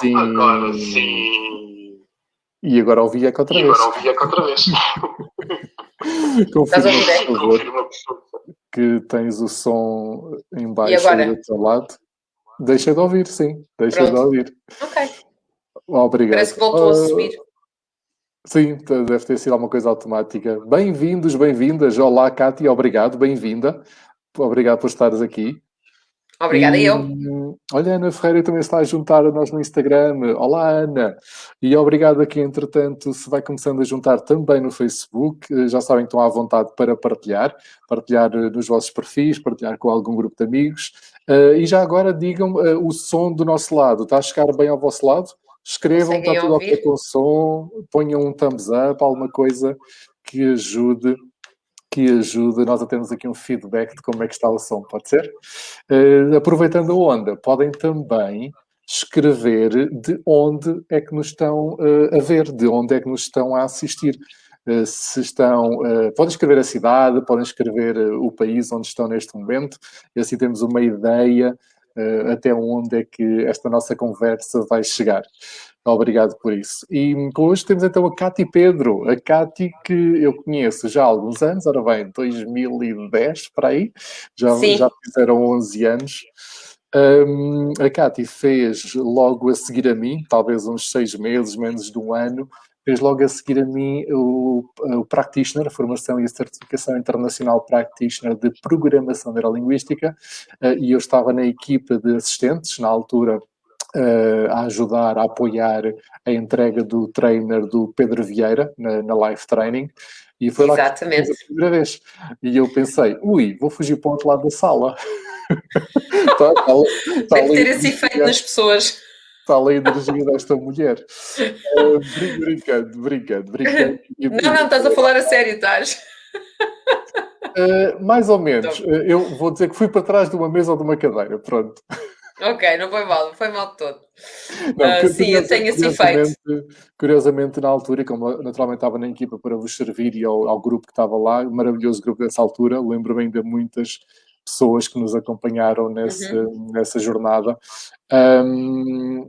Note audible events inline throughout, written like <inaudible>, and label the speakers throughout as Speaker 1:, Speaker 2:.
Speaker 1: Sim.
Speaker 2: agora sim.
Speaker 1: E agora ouvi eco outra
Speaker 2: E
Speaker 1: vez.
Speaker 2: agora ouvi eco outra vez.
Speaker 1: Confirma, por favor,
Speaker 2: Confirma, por favor.
Speaker 1: que tens o som em baixo do teu lado. Deixa de ouvir, sim. Deixa de
Speaker 3: Pronto.
Speaker 1: ouvir.
Speaker 3: Ok.
Speaker 1: Obrigado.
Speaker 3: Parece que voltou a
Speaker 1: Ah,
Speaker 3: subir.
Speaker 1: Sim, deve ter sido alguma coisa automática. Bem-vindos, bem-vindas. Olá, Cátia, obrigado, bem-vinda. Obrigado por estares aqui.
Speaker 3: Obrigada,
Speaker 1: E,
Speaker 3: eu.
Speaker 1: Olha, Ana Ferreira também está a juntar a nós no Instagram. Olá, Ana. E obrigado aqui, entretanto, se vai começando a juntar também no Facebook. Eh, Já sabem que estão à vontade para partilhar. Partilhar eh, nos vossos perfis, partilhar com algum grupo de amigos. Eh, E já agora digam o som do nosso lado. Está a chegar bem ao vosso lado? Escrevam,
Speaker 3: Conseguem
Speaker 1: está tudo ok com o som. Ponham um thumbs up, alguma coisa que ajude que ajude nós a termos aqui um feedback de como é que está o som, pode ser? Eh, aproveitando a onda, podem também escrever de onde é que nos estão eh, a ver, de onde é que nos estão a assistir. Eh, se estão, podem escrever a cidade, podem escrever o país onde estão neste momento, e assim temos uma ideia até onde é que esta nossa conversa vai chegar. Obrigado por isso. E hoje temos então a Cati Pedro, a Cati que eu conheço já há alguns anos, ora bem, 2010 para aí, já,
Speaker 3: Sim.
Speaker 1: já fizeram 11 anos. Hum, a Cati fez logo a seguir a mim, talvez uns seis meses, menos de um ano, fez logo a seguir a mim o, o Practitioner, a formação e a certificação internacional Practitioner de Programação Neurolinguística, eh, e eu estava na equipa de assistentes, na altura, eh, a ajudar, a apoiar a entrega do trainer do Pedro Vieira na, na Live Training. E foi lá que
Speaker 3: Exatamente.
Speaker 1: a primeira vez. E eu pensei, ui, vou fugir para o outro lado da sala. Está <laughs> ali- está
Speaker 3: Deve ter esse efeito nas pessoas.
Speaker 1: Está ali a energia desta mulher. Brin- brincando, brincando, brincando.
Speaker 3: Não, não, estás a falar a sério, estás?
Speaker 1: Eh, mais ou menos.
Speaker 3: Então.
Speaker 1: Eh, eu vou dizer que fui para trás de uma mesa ou de uma cadeira, pronto.
Speaker 3: Ok, não foi mal, não foi mal de todo.
Speaker 1: Não, cu-
Speaker 3: sim, eu tenho esse
Speaker 1: curiosamente- Curiosamente, na altura, como naturalmente estava na equipa para vos servir e ao, ao grupo que estava lá, um maravilhoso grupo dessa altura, lembro-me ainda muitas pessoas que nos acompanharam nesse,
Speaker 3: Uhum.
Speaker 1: nessa jornada. Ahm,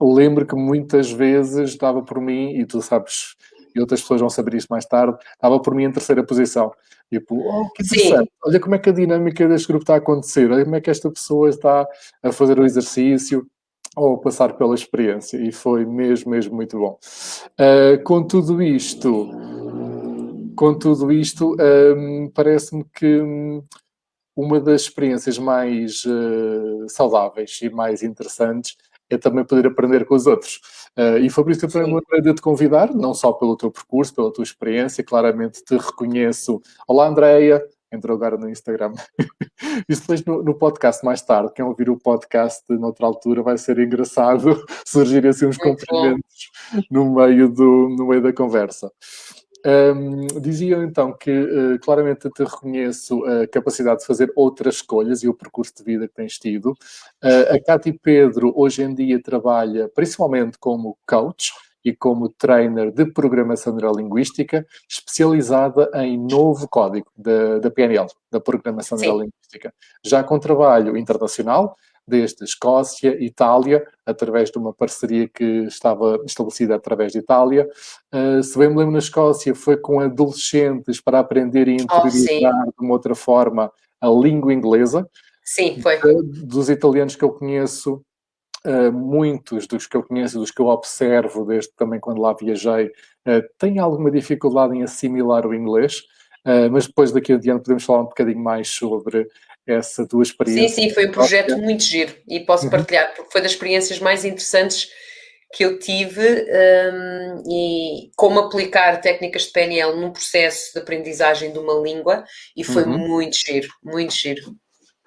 Speaker 1: lembro que muitas vezes dava por mim, e tu sabes, e outras pessoas vão saber isso mais tarde, dava por mim em terceira posição. Tipo, oh, que
Speaker 3: Sim.
Speaker 1: interessante, olha como é que a dinâmica deste grupo está a acontecer, olha como é que esta pessoa está a fazer o exercício ou a passar pela experiência, e foi mesmo, mesmo muito bom. Ah, com tudo isto, com tudo isto, hum, parece-me que hum, uma das experiências mais eh, saudáveis e mais interessantes é também poder aprender com os outros. Eh, e foi por isso que eu também me lembrei de te convidar, não só pelo teu percurso, pela tua experiência, claramente te reconheço. Olá, Andreia, entrou agora no Instagram. <laughs> Isso depois no, no podcast mais tarde, quem ouvir o podcast noutra altura vai ser engraçado <laughs> surgirem assim uns
Speaker 3: Muito bom.
Speaker 1: cumprimentos no meio, do, no meio da conversa. Hum, diziam então que eh, claramente te reconheço a capacidade de fazer outras escolhas e o percurso de vida que tens tido. Eh, a Cátia Pedro hoje em dia trabalha principalmente como coach e como trainer de programação neurolinguística, especializada em novo código da, da PNL, da programação
Speaker 3: Sim.
Speaker 1: neurolinguística. Já com trabalho internacional, desde Escócia, Itália, através de uma parceria que estava estabelecida através de Itália. Uh, se bem me lembro, na Escócia foi com adolescentes para aprender e
Speaker 3: Oh,
Speaker 1: interiorizar de uma outra forma a língua inglesa.
Speaker 3: Sim, foi.
Speaker 1: Dos italianos que eu conheço, uh, muitos dos que eu conheço, dos que eu observo, desde também quando lá viajei, uh, têm alguma dificuldade em assimilar o inglês. Uh, mas depois daqui adiante podemos falar um bocadinho mais sobre essa tua
Speaker 3: Sim,
Speaker 1: experiência.
Speaker 3: sim, foi um projeto muito giro e posso
Speaker 1: Uhum.
Speaker 3: partilhar, porque foi das experiências mais interessantes que eu tive hum, e como aplicar técnicas de PNL num processo de aprendizagem de uma língua e foi
Speaker 1: Uhum.
Speaker 3: muito giro, muito giro.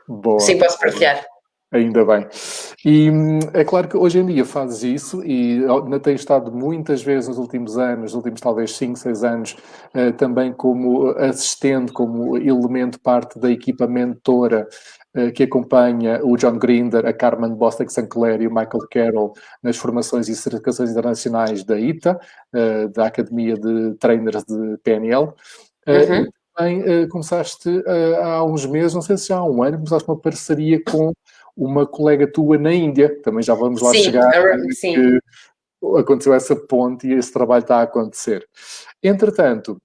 Speaker 1: Boa.
Speaker 3: Sim, posso partilhar.
Speaker 1: Ainda bem. E hum, é claro que hoje em dia fazes isso e tens estado muitas vezes nos últimos anos, nos últimos talvez 5, 6 anos, eh, também como assistente, como elemento parte da equipa mentora eh, que acompanha o John Grinder, a Carmen Bostic Sinclair e o Michael Carroll nas formações e certificações internacionais da ITA, eh, da Academia de Trainers de PNL. Eh,
Speaker 3: Uhum.
Speaker 1: e também eh, começaste eh, há uns meses, não sei se já há um ano, começaste uma parceria com uma colega tua na Índia, também já vamos lá
Speaker 3: sim,
Speaker 1: chegar,
Speaker 3: sim.
Speaker 1: que aconteceu essa ponte e esse trabalho está a acontecer. Entretanto,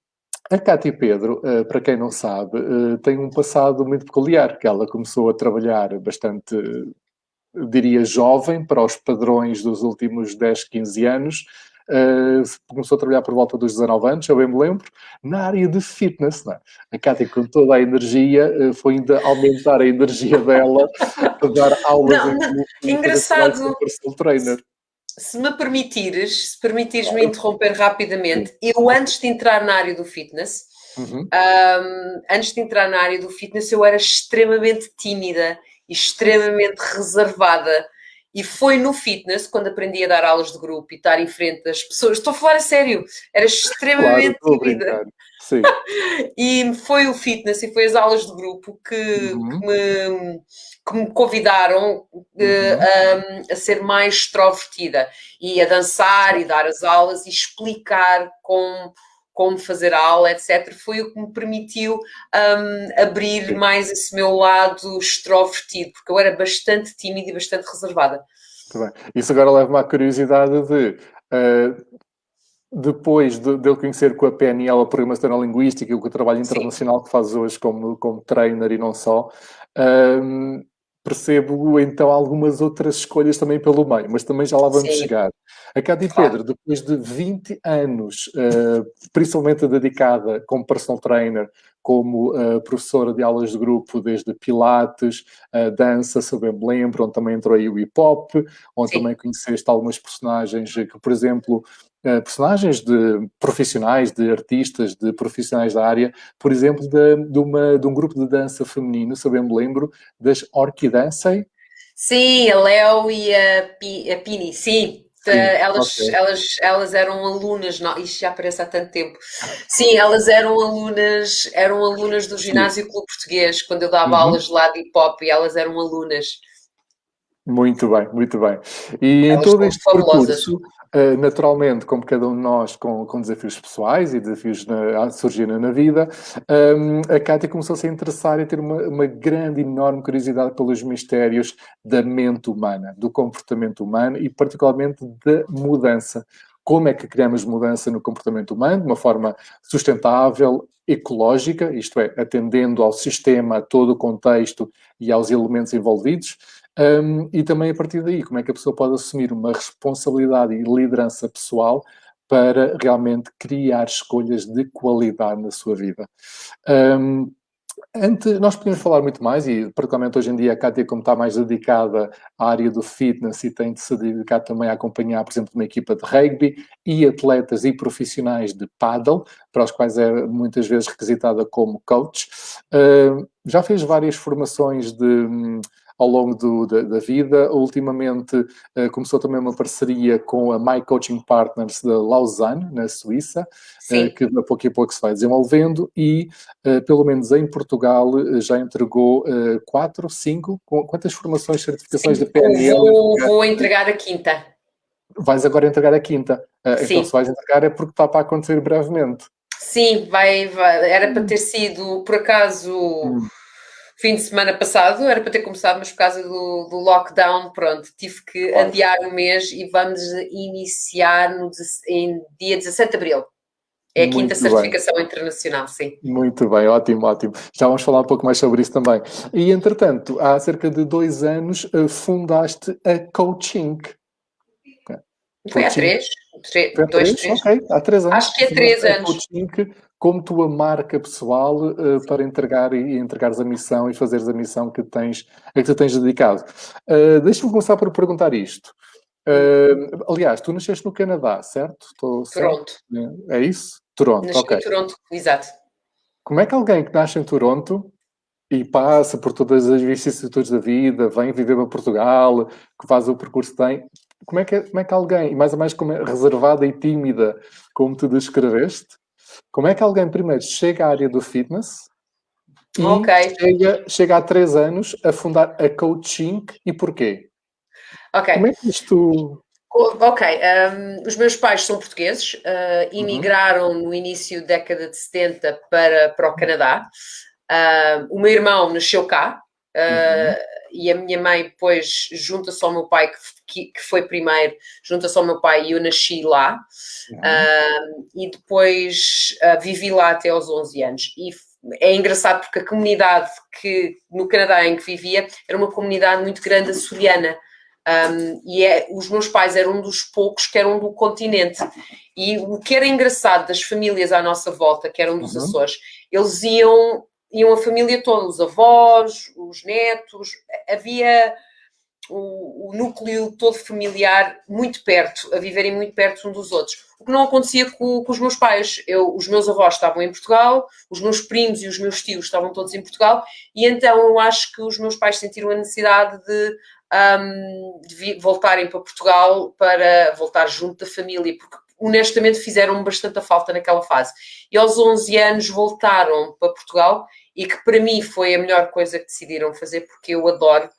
Speaker 1: a Cátia Pedro, uh, para quem não sabe, uh, tem um passado muito peculiar, que ela começou a trabalhar bastante, diria, jovem para os padrões dos últimos 10, 15 anos, começou a trabalhar por volta dos 19 anos, eu bem me lembro, na área de fitness. Não é? A Cátia, com toda a energia, uh, foi ainda aumentar a energia dela <laughs> a dar aulas
Speaker 3: não, não, engraçado.
Speaker 1: personal trainer.
Speaker 3: Se me permitires, se permitires-me interromper rapidamente, eu antes de entrar na área do fitness, uhum. um, antes de entrar na área do fitness, eu era extremamente tímida extremamente reservada e foi no fitness, quando aprendi a dar aulas de grupo e estar em frente das pessoas, estou a falar a sério, era extremamente
Speaker 1: claro,
Speaker 3: tímida. <laughs> e foi o fitness e foi as aulas de grupo que, uhum. que, me, que me, convidaram uh, uhum. a, a, ser mais extrovertida e a dançar e dar as aulas e explicar com como fazer a aula, etc., foi o que me permitiu um, abrir mais esse meu lado extrovertido, porque eu era bastante tímida e bastante reservada.
Speaker 1: Muito bem. Isso agora leva-me à curiosidade de. Uh, depois de, de ele conhecer com a PNL a Programação Neurolinguística e o trabalho internacional Sim. que faz hoje como, como trainer e não só, um, percebo então algumas outras escolhas também pelo meio, mas também já lá vamos Sim. chegar. A Cátia claro. Pedro, depois de 20 anos, uh, principalmente dedicada como personal trainer, como uh, professora de aulas de grupo, desde Pilates, uh, dança, se eu bem me lembro, onde também entrou aí o hip hop, onde Sim. também conheceste algumas personagens que, por exemplo, uh, personagens de profissionais, de artistas, de profissionais da área, por exemplo, de, de, uma, de um grupo de dança feminino, se eu bem me lembro, das Orquidancei.
Speaker 3: Sim, a Léo e a, P, a Pini, sim. Sim, elas, okay. elas, elas eram alunas, não, isto já aparece há tanto tempo. Sim, elas eram alunas, eram alunas do ginásio Clube Português, quando eu dava uhum. aulas lá de hip hop e elas eram alunas.
Speaker 1: Muito bem, muito bem. E elas em todo este fabulosas. percurso, eh, naturalmente, como cada um de nós com, com desafios pessoais e desafios na, a surgir na vida, um, a Cátia começou a se interessar e ter uma, uma grande, enorme curiosidade pelos mistérios da mente humana, do comportamento humano e particularmente da mudança. Como é que criamos mudança no comportamento humano de uma forma sustentável, ecológica, isto é, atendendo ao sistema, a todo o contexto e aos elementos envolvidos, um, e também a partir daí, como é que a pessoa pode assumir uma responsabilidade e liderança pessoal para realmente criar escolhas de qualidade na sua vida. Um, nós podemos falar muito mais, e particularmente hoje em dia a Cátia, como está mais dedicada à área do fitness e tem de se dedicar também a acompanhar, por exemplo, uma equipa de rugby e atletas e profissionais de paddle, para os quais é muitas vezes requisitada como coach. Já fez várias formações de hum, ao longo do, da, da, vida. Ultimamente uh, começou também uma parceria com a My Coaching Partners de Lausanne, na Suíça, uh, que a pouco a pouco se vai desenvolvendo e, uh, pelo menos em Portugal, já entregou quatro, cinco, quantas formações, certificações Sim, de PNL?
Speaker 3: Vou, vou entregar a quinta.
Speaker 1: Vais agora entregar a quinta. então, se vais entregar é porque está para acontecer brevemente.
Speaker 3: Sim, vai, vai era para ter sido, por acaso, hum fim de semana passado, era para ter começado, mas por causa do, do lockdown, pronto, tive que claro. adiar o mês e vamos iniciar no, em dia 17 de abril. É a Muito quinta certificação bem. internacional, sim.
Speaker 1: Muito bem, ótimo, ótimo. Já vamos falar um pouco mais sobre isso também. E, entretanto, há cerca de dois anos eh, fundaste a Coaching.
Speaker 3: Foi há três? Três, dois, três?
Speaker 1: Ok, há três anos.
Speaker 3: Acho que é três anos.
Speaker 1: Coaching como tua marca pessoal uh, para entregar e, e, entregares a missão e fazeres a missão que tens, a que tu tens dedicado. Uh, Deixa-me começar por perguntar isto. Uh, aliás, tu nasceste no Canadá, certo?
Speaker 3: Estou Toronto.
Speaker 1: Certo? É isso? Toronto,
Speaker 3: Nasci
Speaker 1: ok.
Speaker 3: em Toronto, exato.
Speaker 1: Como é que alguém que nasce em Toronto e passa por todas as vicissitudes da vida, vem viver para Portugal, que faz o percurso que tem, como é que, como é que alguém, mais ou mais como é, reservada e tímida, como tu descreveste, como é que alguém primeiro chega à área do fitness e okay. chega, chega há três anos a fundar a Coaching e porquê?
Speaker 3: Ok.
Speaker 1: Como é que isto...
Speaker 3: Ok, um, os meus pais são portugueses, uh, imigraram uhum. no início da década de 70 para, para o Canadá. Uh, o meu irmão nasceu cá uh, uhum. e a minha mãe depois junta-se ao meu pai, que, que foi primeiro, junta-se ao meu pai e eu nasci lá. Uhum. Uh, e depois uh, vivi lá até aos 11 anos. E é engraçado porque a comunidade que no Canadá em que vivia era uma comunidade muito grande açoriana. Um, e é, os meus pais eram um dos poucos que eram do continente. E o que era engraçado das famílias à nossa volta, que eram dos uhum. Açores, eles iam, iam a família toda, os avós, os netos, havia o, o, núcleo todo familiar muito perto, a viverem muito perto um dos outros. O que não acontecia com, com, os meus pais. Eu, os meus avós estavam em Portugal, os meus primos e os meus tios estavam todos em Portugal, e então eu acho que os meus pais sentiram a necessidade de, um, de voltarem para Portugal para voltar junto da família, porque honestamente fizeram bastante falta naquela fase. E aos 11 anos voltaram para Portugal e que para mim foi a melhor coisa que decidiram fazer, porque eu adoro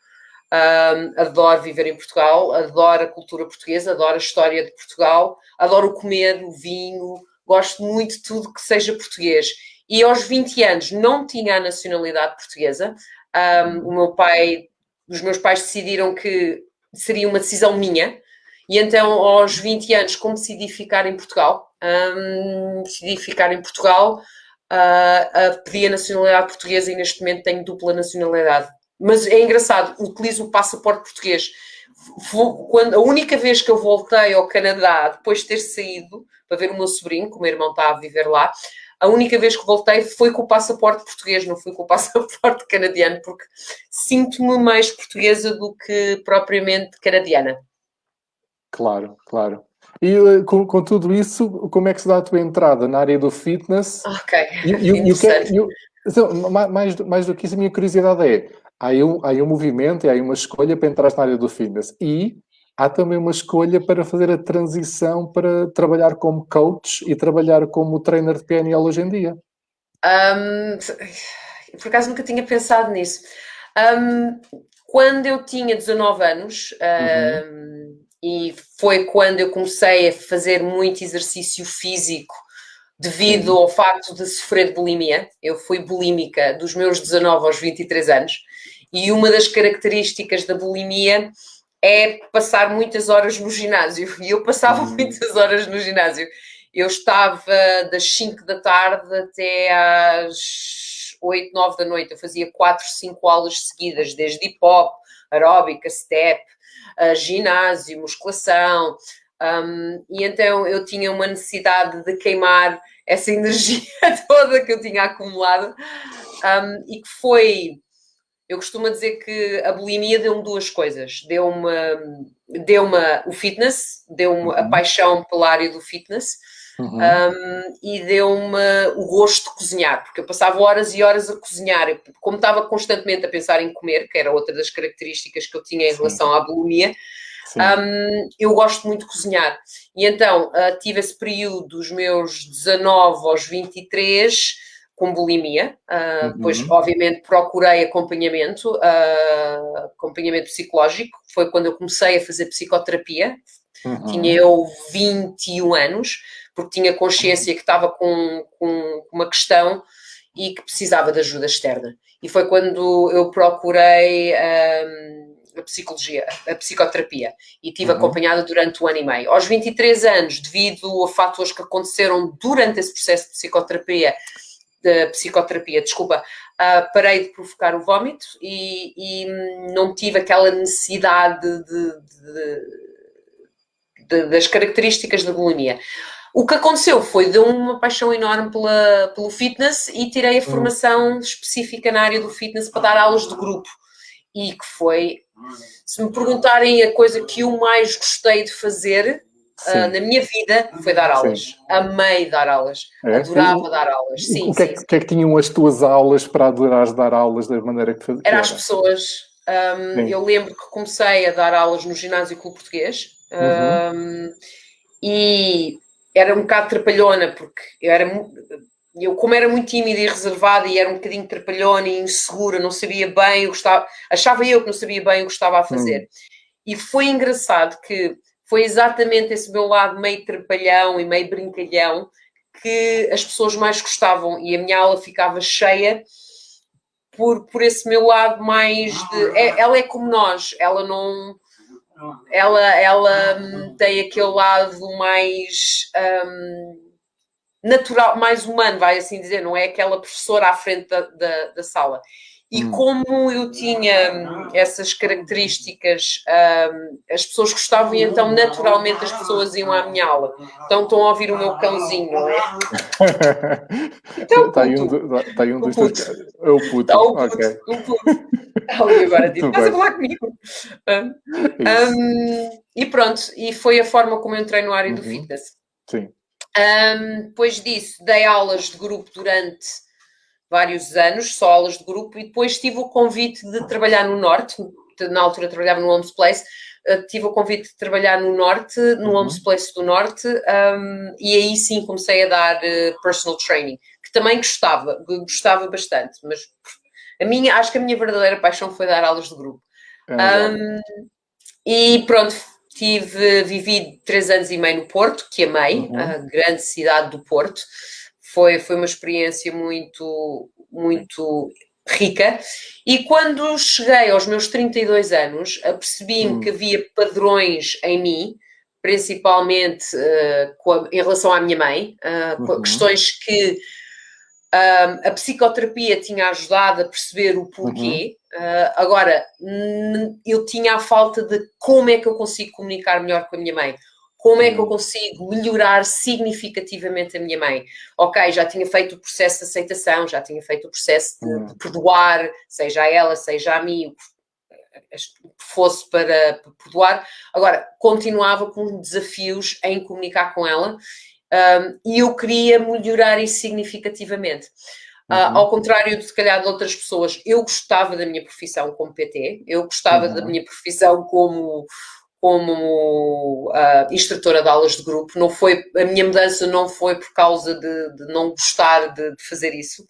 Speaker 3: um, adoro viver em Portugal, adoro a cultura portuguesa, adoro a história de Portugal, adoro comer, o vinho, gosto muito de tudo que seja português. E aos 20 anos não tinha a nacionalidade portuguesa. Um, o meu pai, os meus pais decidiram que seria uma decisão minha. E então, aos 20 anos, como decidi ficar em Portugal, um, decidi ficar em Portugal, uh, uh, pedi a nacionalidade portuguesa e neste momento tenho dupla nacionalidade. Mas é engraçado, utilizo o passaporte português. Quando, a única vez que eu voltei ao Canadá, depois de ter saído para ver o meu sobrinho, que o meu irmão está a viver lá, a única vez que voltei foi com o passaporte português, não fui com o <laughs> passaporte canadiano, porque sinto-me mais portuguesa do que propriamente canadiana.
Speaker 1: Claro, claro. E eh, com, com, tudo isso, como é que se dá a tua entrada na área do fitness?
Speaker 3: Ok,
Speaker 1: e, e, e o que é, e, então, mais, mais do que isso, a minha curiosidade é, há um, há um movimento e há uma escolha para entrar na área do fitness e há também uma escolha para fazer a transição para trabalhar como coach e trabalhar como trainer de PNL hoje em dia.
Speaker 3: Um, por acaso nunca tinha pensado nisso. Um, quando eu tinha 19 anos, uhum. e foi quando eu comecei a fazer muito exercício físico devido ao facto de sofrer de bulimia. Eu fui bulímica dos meus 19 aos 23 anos e uma das características da bulimia é passar muitas horas no ginásio. E eu passava uhum. muitas horas no ginásio. Eu estava das 5 da tarde até às 8, 9 da noite. Eu fazia 4, 5 aulas seguidas, desde hip hop, aeróbica, step, uh, ginásio, musculação. Um, e então eu tinha uma necessidade de queimar essa <laughs> energia toda que eu tinha acumulado um, e que foi eu costumo dizer que a bulimia deu-me duas coisas. Deu-me deu o fitness, deu-me uhum. a paixão pela área do fitness uhum. um, e deu-me o gosto de cozinhar, porque eu passava horas e horas a cozinhar. Eu, como estava constantemente a pensar em comer, que era outra das características que eu tinha em Sim. relação à bulimia, um, eu gosto muito de cozinhar. E então uh, tive esse período dos meus 19 aos 23 com bulimia. Uh, uhum. Depois, obviamente, procurei acompanhamento, uh, acompanhamento psicológico. Foi quando eu comecei a fazer psicoterapia. Uhum. Tinha eu 21 anos, porque tinha consciência que estava com, com uma questão e que precisava de ajuda externa. E foi quando eu procurei um, a psicologia, a psicoterapia, e tive uhum. acompanhada durante um ano e meio. Aos 23 anos, devido a fatores que aconteceram durante esse processo de psicoterapia, de psicoterapia, desculpa, uh, parei de provocar o vómito e, e não tive aquela necessidade de, de, de, das características da bulimia. O que aconteceu foi de uma paixão enorme pela, pelo fitness e tirei a hum. formação específica na área do fitness para dar aulas de grupo. E que foi, se me perguntarem a coisa que eu mais gostei de fazer, Uh, na minha vida foi dar aulas. Sim. Amei dar aulas. É? Adorava dar aulas. Sim,
Speaker 1: o que, é sim. Que é que tinham as tuas aulas para adorares dar aulas da maneira que fazias?
Speaker 3: Era as pessoas. Um, eu lembro que comecei a dar aulas no ginásio Clube Português uhum. um, e era um bocado trapalhona, porque eu era eu, como era muito tímida e reservada e era um bocadinho trapalhona e insegura, não sabia bem, eu gostava, achava eu que não sabia bem o que estava a fazer. Uhum. E foi engraçado que foi exatamente esse meu lado meio trapalhão e meio brincalhão que as pessoas mais gostavam e a minha aula ficava cheia por, por esse meu lado mais de. É, ela é como nós, ela não. Ela, ela hum, tem aquele lado mais. Um, natural, mais humano, vai assim dizer, não é aquela professora à frente da, da, da sala. E hum. como eu tinha hum, essas características, um, as pessoas gostavam e então naturalmente as pessoas iam à minha aula. Então estão a ouvir o meu cãozinho, não é? <laughs>
Speaker 1: Então, está aí um, está aí um dos teus. É o puto. Está o puto. Okay. O puto.
Speaker 3: Ali agora diz, estás a falar comigo. Um, e pronto, e foi a forma como eu entrei no área uhum. do fitness.
Speaker 1: Sim.
Speaker 3: Depois disso, dei aulas de grupo durante vários anos, só aulas de grupo, e depois tive o convite de trabalhar no Norte, na altura trabalhava no Homes Place, uh, tive o convite de trabalhar no Norte, no uhum. Homes Place do Norte, um, e aí sim comecei a dar uh, personal training, que também gostava, gostava bastante, mas a minha, acho que a minha verdadeira paixão foi dar aulas de grupo. É um, e pronto, tive, vivi três anos e meio no Porto, que amei, uhum. a grande cidade do Porto foi, foi uma experiência muito, muito rica. E quando cheguei aos meus 32 anos, apercebi-me hum. que havia padrões em mim, principalmente uh, a, em relação à minha mãe, uh, uhum. questões que uh, a psicoterapia tinha ajudado a perceber o porquê. Uhum. agora, eu tinha a falta de como é que eu consigo comunicar melhor com a minha mãe como é que eu consigo melhorar significativamente a minha mãe? Ok, já tinha feito o processo de aceitação, já tinha feito o processo de, de perdoar, seja a ela, seja a mim, o que fosse para, para perdoar. Agora, continuava com desafios em comunicar com ela um, e eu queria melhorar isso significativamente. Uh, uhum. ao contrário de, se calhar, de outras pessoas, eu gostava da minha profissão como PT, eu gostava uhum. da minha profissão como como uh, instrutora de aulas de grupo. Não foi, a minha mudança não foi por causa de, de não gostar de, de fazer isso.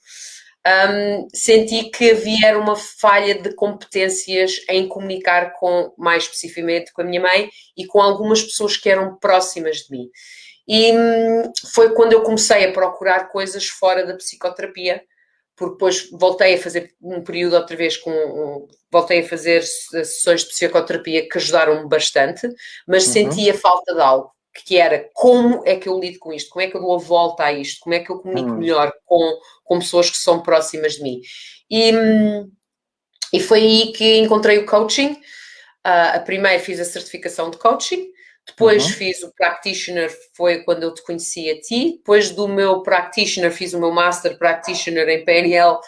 Speaker 3: Um, senti que havia uma falha de competências em comunicar com, mais especificamente com a minha mãe e com algumas pessoas que eram próximas de mim. E hum, foi quando eu comecei a procurar coisas fora da psicoterapia, porque depois voltei a fazer um período outra vez com. Um, voltei a fazer sessões de psicoterapia que ajudaram-me bastante, mas uhum. sentia falta de algo, que era como é que eu lido com isto, como é que eu dou a volta a isto, como é que eu comunico uhum. melhor com, com pessoas que são próximas de mim. E, e foi aí que encontrei o coaching. Uh, a primeira fiz a certificação de coaching, depois uhum. fiz o practitioner, foi quando eu te conheci a ti. Depois do meu practitioner, fiz o meu master practitioner em PNL.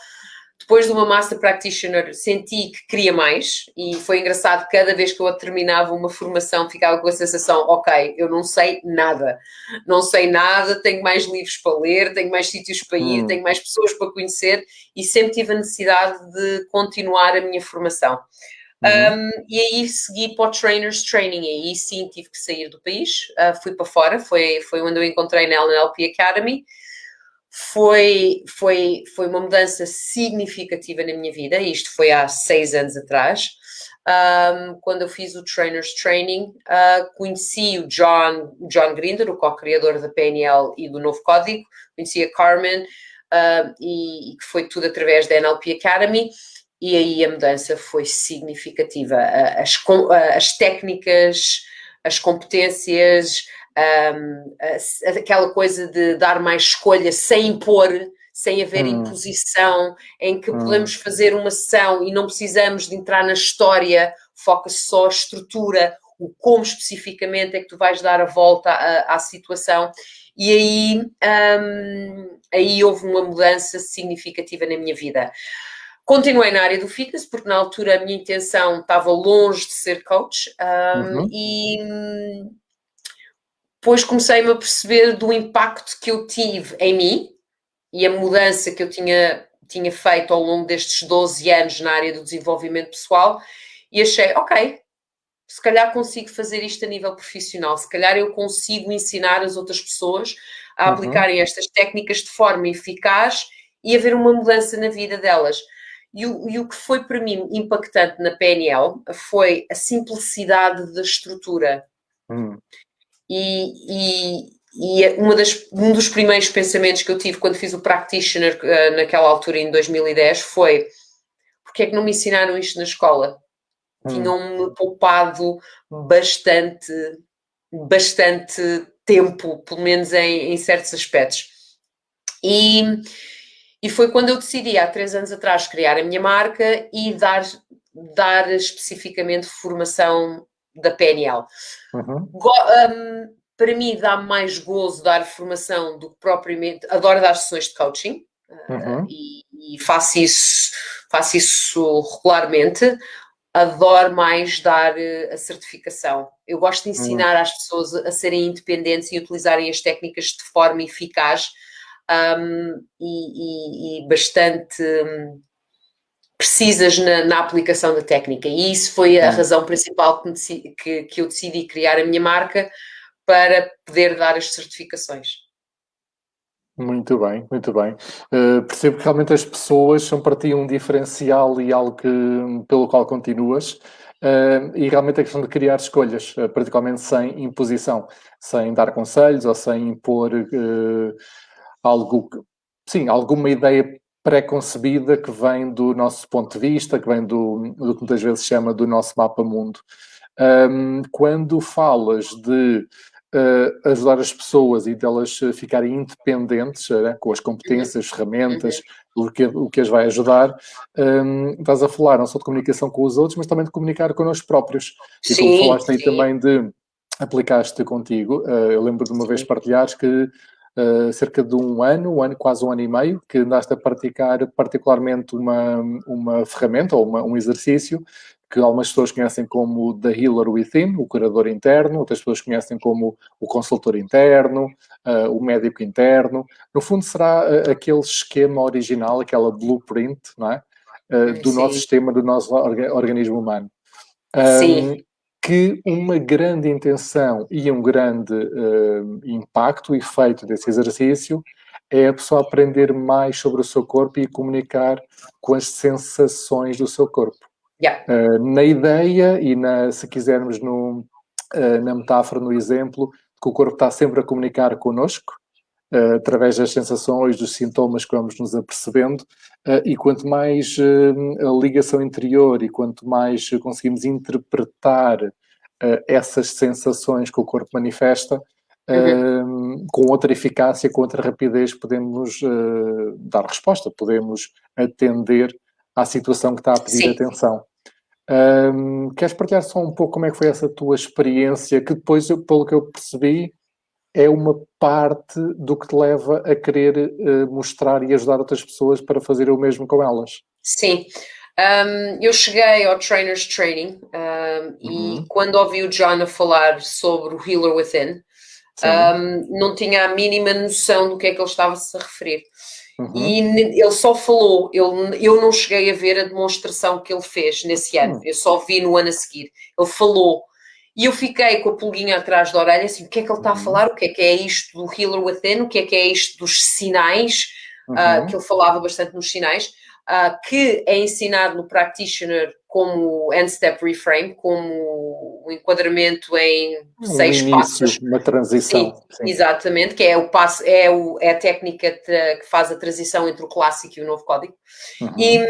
Speaker 3: Depois do meu master practitioner, senti que queria mais e foi engraçado. Cada vez que eu terminava uma formação, ficava com a sensação: ok, eu não sei nada, não sei nada, tenho mais livros para ler, tenho mais sítios para ir, uhum. tenho mais pessoas para conhecer e sempre tive a necessidade de continuar a minha formação. Uhum. Um, e aí segui para o Trainers Training, e aí sim tive que sair do país, uh, fui para fora, foi, foi onde eu encontrei na NLP Academy. Foi, foi, foi uma mudança significativa na minha vida, isto foi há seis anos atrás. Um, quando eu fiz o Trainers Training, uh, conheci o John, John Grinder, o co-criador da PNL e do Novo Código, conheci a Carmen, uh, e, e foi tudo através da NLP Academy e aí a mudança foi significativa. As, as técnicas, as competências, um, aquela coisa de dar mais escolha sem impor, sem haver hum. imposição, em que hum. podemos fazer uma sessão e não precisamos de entrar na história, foca-se só a estrutura, o como especificamente é que tu vais dar a volta à, à situação. E aí, um, aí houve uma mudança significativa na minha vida. Continuei na área do fitness, porque na altura a minha intenção estava longe de ser coach um, uhum. e depois comecei-me a perceber do impacto que eu tive em mim e a mudança que eu tinha, tinha feito ao longo destes 12 anos na área do desenvolvimento pessoal e achei, ok, se calhar consigo fazer isto a nível profissional, se calhar eu consigo ensinar as outras pessoas a uhum. aplicarem estas técnicas de forma eficaz e haver uma mudança na vida delas. E o, e o, que foi para mim impactante na PNL foi a simplicidade da estrutura. Hum. E, e, e uma das, um dos primeiros pensamentos que eu tive quando fiz o practitioner uh, naquela altura, em 2010, foi porque é que não me ensinaram isto na escola? Hum. Tinham-me poupado bastante, bastante tempo, pelo menos em, em certos aspectos. E, e foi quando eu decidi, há três anos atrás, criar a minha marca e dar, dar especificamente formação da PNL. Uhum. Um, para mim dá mais gozo dar formação do que propriamente. Adoro dar sessões de coaching uhum. uh, e, e, faço isso, faço isso regularmente. Adoro mais dar uh, a certificação. Eu gosto de ensinar uhum. às pessoas a serem independentes e utilizarem as técnicas de forma eficaz um, e, e, e, bastante. Um, precisas na, na, aplicação da técnica. E isso foi a razão principal que, decidi, que, que, eu decidi criar a minha marca para poder dar as certificações.
Speaker 1: Muito bem, muito bem. Uh, percebo que realmente as pessoas são para ti um diferencial e algo que, pelo qual continuas. Uh, e realmente a questão de criar escolhas, uh, particularmente sem imposição, sem dar conselhos ou sem impor algo, sim, alguma ideia pré-concebida que vem do nosso ponto de vista, que vem do, do que muitas vezes chama do nosso mapa mundo. Um, quando falas de uh, ajudar as pessoas e delas ficarem independentes uh, com as competências, ferramentas, o que, o que as vai ajudar, um, estás a falar não só de comunicação com os outros, mas também de comunicar connosco próprios. E sim, como falaste aí também de aplicaste contigo, uh, eu lembro de uma sim. vez partilhares que uh, cerca de um ano, um ano, quase um ano e meio, que andaste a praticar particularmente uma, uma ferramenta ou uma, um exercício que algumas pessoas conhecem como The Healer Within, o curador interno, outras pessoas conhecem como o consultor interno, uh, o médico interno. No fundo, será uh, aquele esquema original, aquela blueprint, não é? Do Sim. nosso sistema, do nosso orga organismo humano. Um, Sim que uma grande intenção e um grande uh, impacto efeito desse exercício é a pessoa aprender mais sobre o seu corpo e comunicar com as sensações do seu corpo. Yeah. Uh, na ideia e na, se quisermos no, uh, na metáfora, no exemplo, que o corpo está sempre a comunicar connosco, através das sensações, dos sintomas que vamos nos apercebendo, e quanto mais a ligação interior e quanto mais conseguimos interpretar essas sensações que o corpo manifesta, Uhum. Uh, com outra eficácia, com outra rapidez, podemos uh, dar resposta, podemos atender à situação que está a pedir Sim. atenção. Um, queres partilhar só um pouco como é que foi essa tua experiência, que depois, pelo que eu percebi, é uma parte do que te leva a querer uh, mostrar e ajudar outras pessoas para fazer o mesmo com elas.
Speaker 3: Sim. Um, eu cheguei ao Trainers Training um, uhum. e quando ouvi o John a falar sobre o Healer Within, não tinha a mínima noção do que é que ele estava -se a referir. Uhum. E ele só falou, eu, eu não cheguei a ver a demonstração que ele fez nesse ano, uhum. eu só vi no ano a seguir. Ele falou, e eu fiquei com a pulguinha atrás da orelha, assim, o que é que ele está a uhum. falar? O que é que é isto do Healer Within? O que é que é isto dos sinais? Uh, que ele falava bastante nos sinais, uh, que é ensinado no Practitioner como End-Step Reframe, como o enquadramento em um seis início, passos.
Speaker 1: Uma transição.
Speaker 3: Sim, sim. Exatamente, que é, o passo, é, o, é a técnica que faz a transição entre o clássico e o novo código. Uhum. E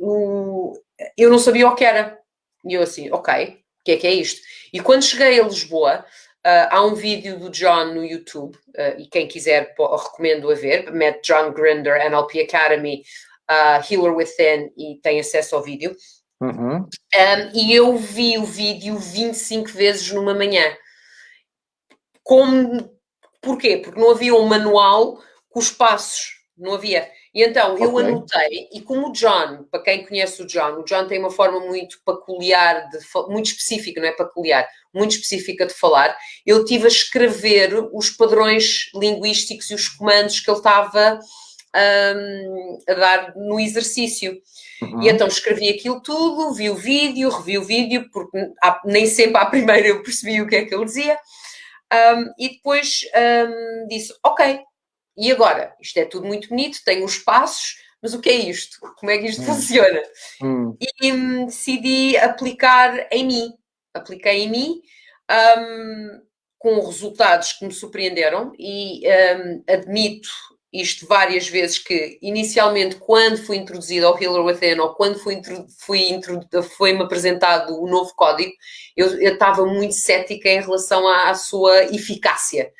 Speaker 3: um, eu não sabia o que era. E eu assim, ok, que é que é isto? E quando cheguei a Lisboa, Uh, há um vídeo do John no YouTube, uh, e quem quiser recomendo a ver, mete John Grinder, NLP Academy, uh, Healer Within, e tem acesso ao vídeo. Uhum. Um, e eu vi o vídeo 25 vezes numa manhã. Como, porquê? Porque não havia um manual com os passos, não havia. E então eu okay. anotei, e como o John, para quem conhece o John, o John tem uma forma muito peculiar, de, muito específica, não é peculiar, muito específica de falar, eu tive a escrever os padrões linguísticos e os comandos que ele estava um, a dar no exercício. Uhum. E então escrevi aquilo tudo, vi o vídeo, revi o vídeo, porque nem sempre à <laughs> primeira eu percebi o que é que ele dizia, um, e depois um, disse: Ok, e agora? Isto é tudo muito bonito, tem os passos, mas o que é isto? Como é que isto hum. funciona? Hum. E um, decidi aplicar em mim. Apliquei em mim, um, com resultados que me surpreenderam e um, admito isto várias vezes, que inicialmente, quando fui introduzido ao Healer Within, ou quando fui, fui foi-me apresentado o novo código, eu, eu estava muito cética em relação à, à sua eficácia.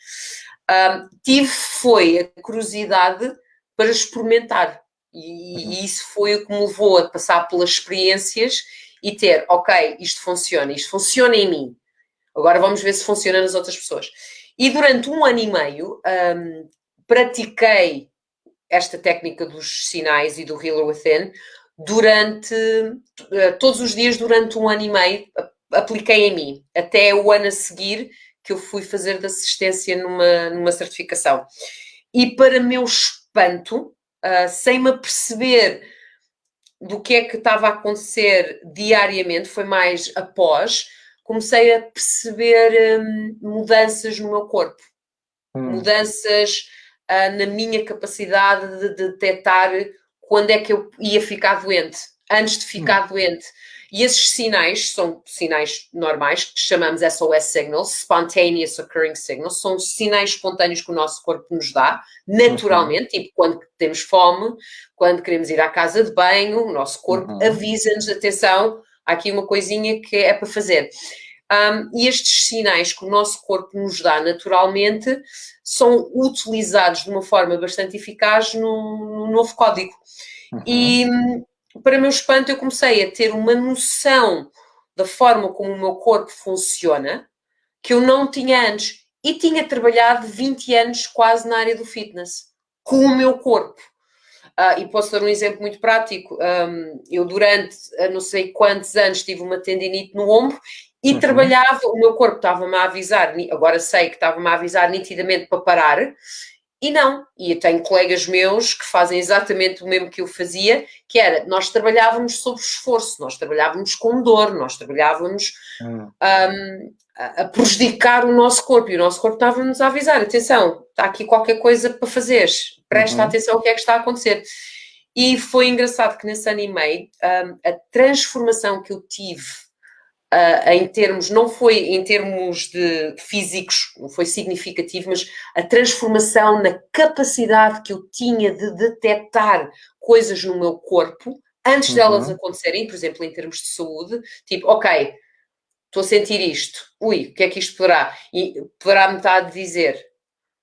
Speaker 3: Um, tive, foi a curiosidade para experimentar. E, uhum. e, isso foi o que me levou a passar pelas experiências e ter, ok, isto funciona, isto funciona em mim. Agora vamos ver se funciona nas outras pessoas. E durante um ano e meio um, pratiquei esta técnica dos sinais e do Healer Within durante uh, todos os dias durante um ano e meio apliquei em mim até o ano a seguir que eu fui fazer de assistência numa, numa certificação e para meu espanto uh, sem me aperceber do que é que estava a acontecer diariamente foi mais após comecei a perceber um, mudanças no meu corpo, hum. mudanças uh, na minha capacidade de, de detectar quando é que eu ia ficar doente, antes de ficar hum. doente. E esses sinais são sinais normais, que chamamos SOS signals, spontaneous occurring signals, são sinais espontâneos que o nosso corpo nos dá, naturalmente, uhum. tipo quando temos fome, quando queremos ir à casa de banho, o nosso corpo uhum. avisa-nos, atenção, há aqui uma coisinha que é para fazer. Um, e estes sinais que o nosso corpo nos dá naturalmente são utilizados de uma forma bastante eficaz no, no novo código. Uhum. E, para meu espanto, eu comecei a ter uma noção da forma como o meu corpo funciona que eu não tinha antes. E tinha trabalhado 20 anos quase na área do fitness, com o meu corpo. Uh, e posso dar um exemplo muito prático. Um, eu, durante não sei quantos anos, tive uma tendinite no ombro e uhum. trabalhava, o meu corpo estava-me a avisar, agora sei que estava-me a avisar nitidamente para parar, e não. E eu tenho colegas meus que fazem exatamente o mesmo que eu fazia, que era, nós trabalhávamos sob esforço, nós trabalhávamos com dor, nós trabalhávamos uhum. um, a, a prejudicar o nosso corpo, e o nosso corpo estava-nos a avisar, atenção, está aqui qualquer coisa para fazeres, presta uhum. atenção ao que é que está a acontecer. E foi engraçado que nesse ano e meio, um, a transformação que eu tive uh, em termos, não foi em termos de físicos, não foi significativo, mas a transformação na capacidade que eu tinha de detectar coisas no meu corpo antes uhum. delas acontecerem, por exemplo, em termos de saúde, tipo, ok, estou a sentir isto, ui, o que é que isto poderá? E poderá-me estar a dizer,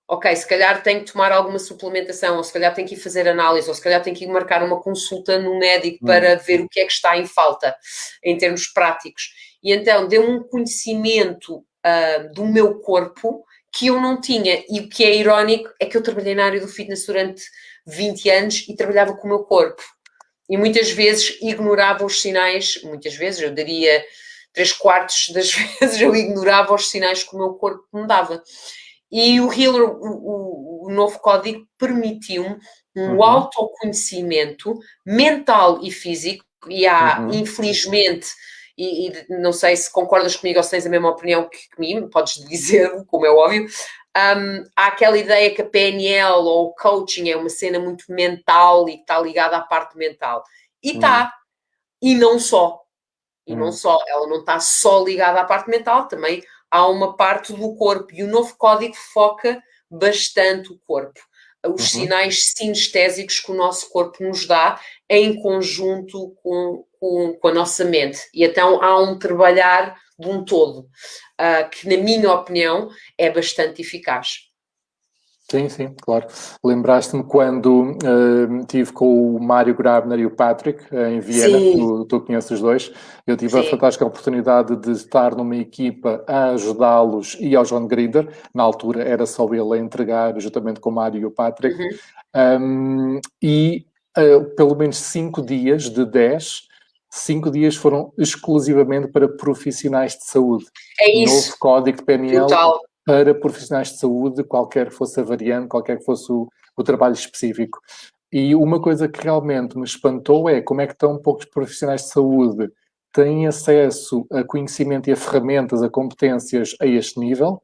Speaker 3: ok, se calhar tenho que tomar alguma suplementação, ou se calhar tenho que ir fazer análise, ou se calhar tenho que ir marcar uma consulta no médico uhum. para ver o que é que está em falta, em termos práticos. E então deu um conhecimento uh, do meu corpo que eu não tinha. E o que é irónico é que eu trabalhei na área do fitness durante 20 anos e trabalhava com o meu corpo. E muitas vezes ignorava os sinais, muitas vezes, eu daria três quartos das <laughs> vezes, eu ignorava os sinais que o meu corpo me dava. E o Healer, o, o, o novo código, permitiu-me um uhum. autoconhecimento mental e físico, e há, uhum. infelizmente, e, e, não sei se concordas comigo ou se tens a mesma opinião que, que mim, podes <laughs> dizer, como é óbvio. Um, há aquela ideia que a PNL ou o coaching é uma cena muito mental e que está ligada à parte mental. E está. Hum. E não só. E hum. não só. Ela não está só ligada à parte mental, também há uma parte do corpo. E o novo código foca bastante o corpo os uhum. sinais sinestésicos que o nosso corpo nos dá em conjunto com, com, com, a nossa mente. E então há um trabalhar de um todo, uh, que, na minha opinião, é bastante eficaz.
Speaker 1: Sim, sim, claro. Lembraste-me quando uh, tive com o Mário Grabner e o Patrick uh, em Viena, tu, tu conheces os dois. Eu tive sim. a fantástica oportunidade de estar numa equipa a ajudá-los e ao John Grinder. Na altura era só ele a entregar, juntamente com o Mário e o Patrick. Uhum. Um, e uh, pelo menos cinco dias de dez, cinco dias foram exclusivamente para profissionais de saúde.
Speaker 3: É isso.
Speaker 1: Novo código de PNL. Total para profissionais de saúde, qualquer que fosse a variante, qualquer que fosse o, o trabalho específico. E uma coisa que realmente me espantou é como é que tão poucos profissionais de saúde têm acesso a conhecimento e a ferramentas, a competências a este nível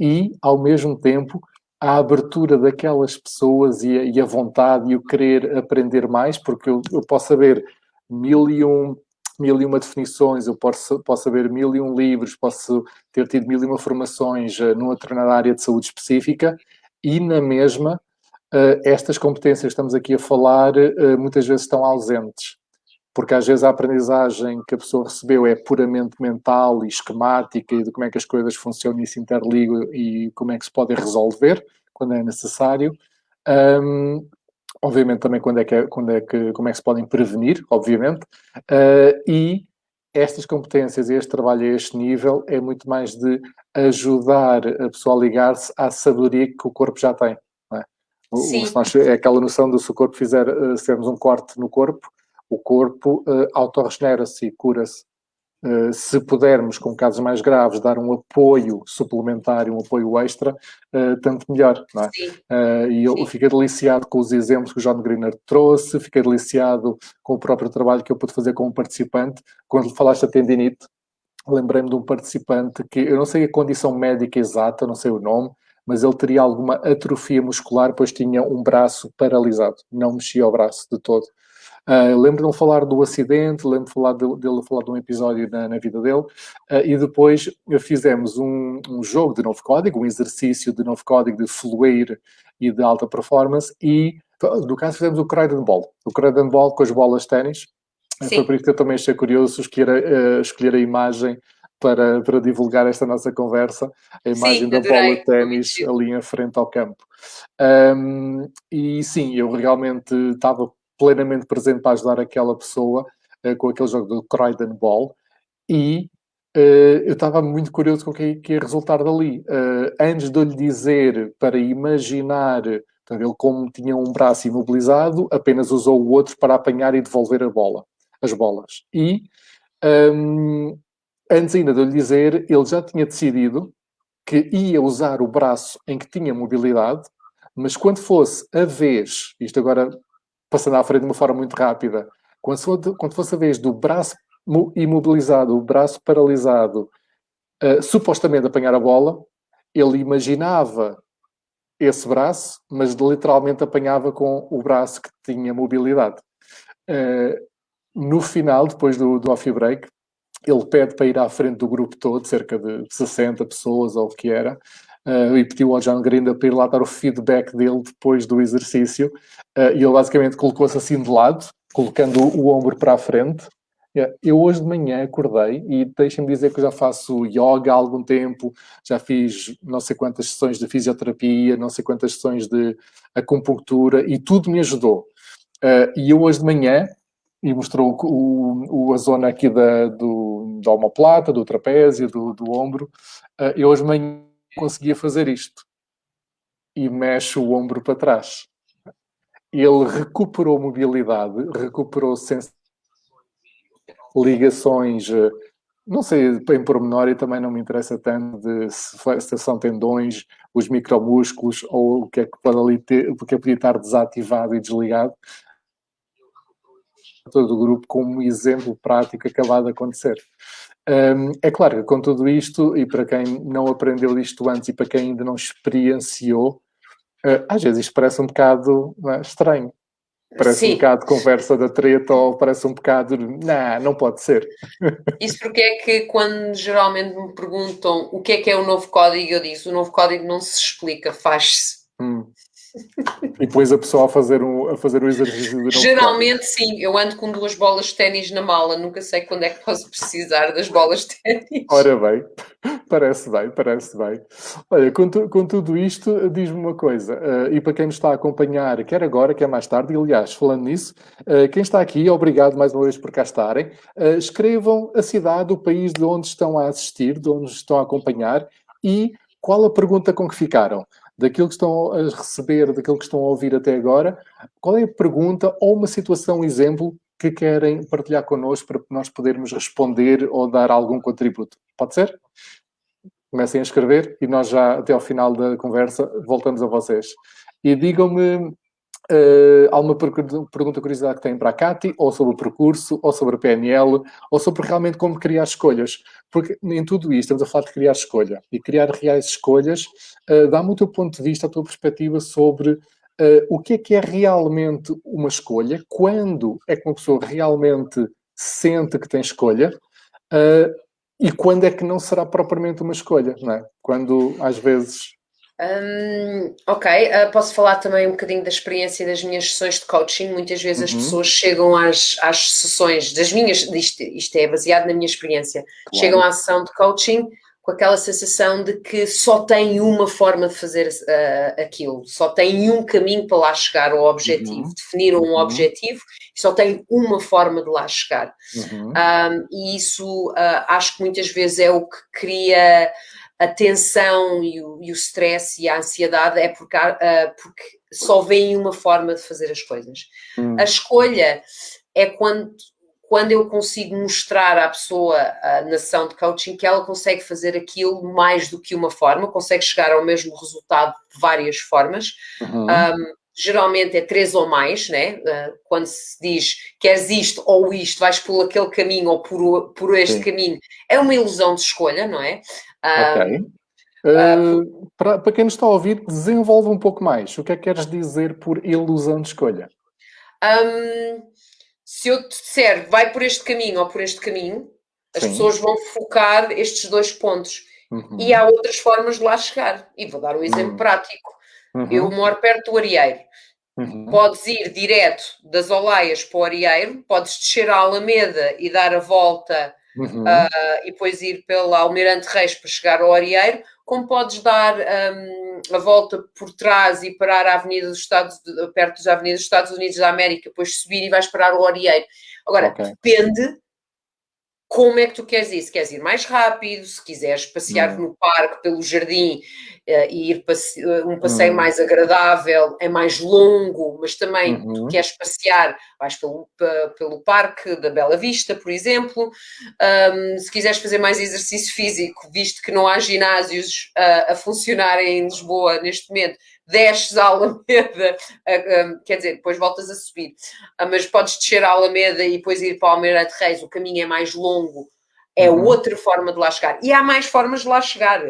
Speaker 1: e, ao mesmo tempo, a abertura daquelas pessoas e a, e a vontade e o querer aprender mais, porque eu, eu posso saber mil e um mil e uma definições, eu posso, posso saber mil e um livros, posso ter tido mil e uma formações uh, numa determinada área de saúde específica e na mesma uh, estas competências que estamos aqui a falar uh, muitas vezes estão ausentes. Porque às vezes a aprendizagem que a pessoa recebeu é puramente mental e esquemática e de como é que as coisas funcionam e se interligam e como é que se podem resolver quando é necessário. Um, obviamente também quando é que, quando é que, como é que se podem prevenir, obviamente, uh, e estas competências e este trabalho a este nível é muito mais de ajudar a pessoa a ligar-se à sabedoria que o corpo já tem. É? O, nós, é aquela noção de se o corpo fizer, uh, se tivermos um corte no corpo, o corpo uh, autorregenera-se e cura-se. Uh, se pudermos, com casos mais graves, dar um apoio suplementar, um apoio extra, uh, tanto melhor, é? Uh, e eu Sim. fiquei deliciado com os exemplos que o John Greener trouxe, fiquei deliciado com o próprio trabalho que eu pude fazer como participante. Quando falaste da tendinite, lembrei-me de um participante que, eu não sei a condição médica exata, não sei o nome, mas ele teria alguma atrofia muscular, pois tinha um braço paralisado, não mexia o braço de todo. Uh, lembro-me de falar do acidente, lembro-me de falar de, dele falar de um episódio na, na vida dele, uh, e depois fizemos um, um, jogo de novo código, um exercício de novo código de fluir e de alta performance, e no caso fizemos o Croydon Ball, o Croydon Ball com as bolas de ténis. Foi por isso que eu também achei curioso escolher a, uh, escolher a imagem para, para divulgar esta nossa conversa, a imagem sim, da bola de ténis ali em frente ao campo. Um, e sim, eu realmente estava plenamente presente para ajudar aquela pessoa uh, com aquele jogo do Croydon Ball e uh, eu estava muito curioso com o que, que ia resultar dali. Uh, antes de eu lhe dizer para imaginar, portanto, ele como tinha um braço imobilizado, apenas usou o outro para apanhar e devolver a bola, as bolas. E um, antes ainda de eu lhe dizer, ele já tinha decidido que ia usar o braço em que tinha mobilidade, mas quando fosse a vez, isto agora passando à frente de uma forma muito rápida. Quando, quando fosse a vez do braço imobilizado, o braço paralisado, uh, supostamente apanhar a bola, ele imaginava esse braço, mas literalmente apanhava com o braço que tinha mobilidade. Uh, no final, depois do, do off break, ele pede para ir à frente do grupo todo, cerca de 60 pessoas ou o que era, uh, e pediu ao John Grinda para ir lá dar o feedback dele depois do exercício, uh, e ele basicamente colocou-se assim de lado, colocando o, ombro para a frente. Eu hoje de manhã acordei e deixem-me dizer que eu já faço yoga há algum tempo, já fiz não sei quantas sessões de fisioterapia, não sei quantas sessões de acupuntura e tudo me ajudou. Uh, e eu hoje de manhã, e mostrou o, o, a zona aqui da, do, da do trapézio, do, do ombro, eu hoje de manhã conseguia fazer isto. E mexe o ombro para trás. Ele recuperou mobilidade, recuperou ligações, eh, não sei em pormenor e também não me interessa tanto de se, são tendões, os micromúsculos ou o que é que pode ali ter, o que é podia estar desativado e desligado. Todo o grupo como exemplo prático acabado de acontecer. É claro que com tudo isto, e para quem não aprendeu isto antes e para quem ainda não experienciou, uh, às vezes isto parece um bocado é, estranho. Parece Sim. um bocado conversa da treta ou parece um bocado, não, não pode ser. <laughs>
Speaker 3: Isso porque é que quando geralmente me perguntam o que é que é o novo código, eu digo, o novo código não se explica, faz-se. Hum.
Speaker 1: E depois a pessoa a fazer, um, a fazer o exercício de
Speaker 3: Geralmente sim, eu ando com duas bolas de ténis na mala, nunca sei quando é que posso precisar das bolas de ténis.
Speaker 1: Ora bem, parece bem, parece bem. Olha, com, tu, com tudo isto, diz-me uma coisa, uh, e para quem nos está a acompanhar, quer agora, quer mais tarde, e aliás, falando nisso, uh, quem está aqui, obrigado mais uma vez por cá estarem, uh, escrevam a cidade, o país de onde estão a assistir, de onde estão a acompanhar, e qual a pergunta com que ficaram daquilo que estão a receber, daquilo que estão a ouvir até agora, qual é a pergunta ou uma situação, exemplo, que querem partilhar connosco para nós podermos responder ou dar algum contributo? Pode ser? Comecem a escrever e nós já, até ao final da conversa, voltamos a vocês. E digam-me Uh, alguma pergunta, curiosidade que têm para a Cati, ou sobre o percurso, ou sobre a PNL, ou sobre realmente como criar escolhas. Porque em tudo isto estamos a falar de criar escolha. E criar reais escolhas uh, dá-me o teu ponto de vista, a tua perspectiva sobre uh, o que é que é realmente uma escolha, quando é que uma pessoa realmente sente que tem escolha, e quando é que não será propriamente uma escolha, não é? Quando, às vezes,
Speaker 3: Um, ok, uh, posso falar também um bocadinho da experiência das minhas sessões de coaching. Muitas vezes uhum. as pessoas chegam às, às sessões das minhas, isto, isto é baseado na minha experiência, claro. chegam à sessão de coaching com aquela sensação de que só tem uma forma de fazer uh, aquilo, só tem um caminho para lá chegar ao objetivo, uhum. definiram um uhum. objetivo e só tem uma forma de lá chegar. Uhum. Um, e isso uh, acho que muitas vezes é o que cria a tensão e o, e o stress e a ansiedade é porque, uh, porque só vem uma forma de fazer as coisas. Uhum. A escolha é quando quando eu consigo mostrar à pessoa a nação de coaching que ela consegue fazer aquilo mais do que uma forma, consegue chegar ao mesmo resultado de várias formas. Uhum. Um, geralmente é três ou mais, né? Uh, quando se diz queres isto ou isto, vais por aquele caminho ou por, por este Sim. caminho, é uma ilusão de escolha, não é?
Speaker 1: Um, ok. Uh, para, para quem nos está a ouvir, desenvolve um pouco mais. O que é que queres dizer por ilusão de escolha?
Speaker 3: Um, se eu te disser vai por este caminho ou por este caminho, as Sim. pessoas vão focar estes dois pontos. Uhum. E há outras formas de lá chegar. E vou dar um exemplo uhum. prático. Uhum. Eu moro perto do Arieiro. Uhum. Podes ir direto das Olaias para o Arieiro, podes descer a Alameda e dar a volta uh, e depois ir pela Almirante Reis para chegar ao Arieiro, como podes dar um, a volta por trás e parar a Avenida dos Estados, perto da Avenida dos Estados Unidos da América, depois subir e vais parar o Orieiro. Agora, okay. depende como é que tu queres ir? Se queres ir mais rápido, se quiseres passear hum. no parque, pelo jardim uh, e ir passe um passeio hum. mais agradável, é mais longo, mas também uhum. tu queres passear, vais pelo, pelo parque da Bela Vista, por exemplo. Um, se quiseres fazer mais exercício físico, visto que não há ginásios uh, a funcionarem em Lisboa neste momento, desces a Alameda, quer dizer, depois voltas a subir, uh, mas podes descer a Alameda e depois ir para o Almeida de Reis, o caminho é mais longo, é uhum. outra forma de lá chegar. E há mais formas de lá chegar.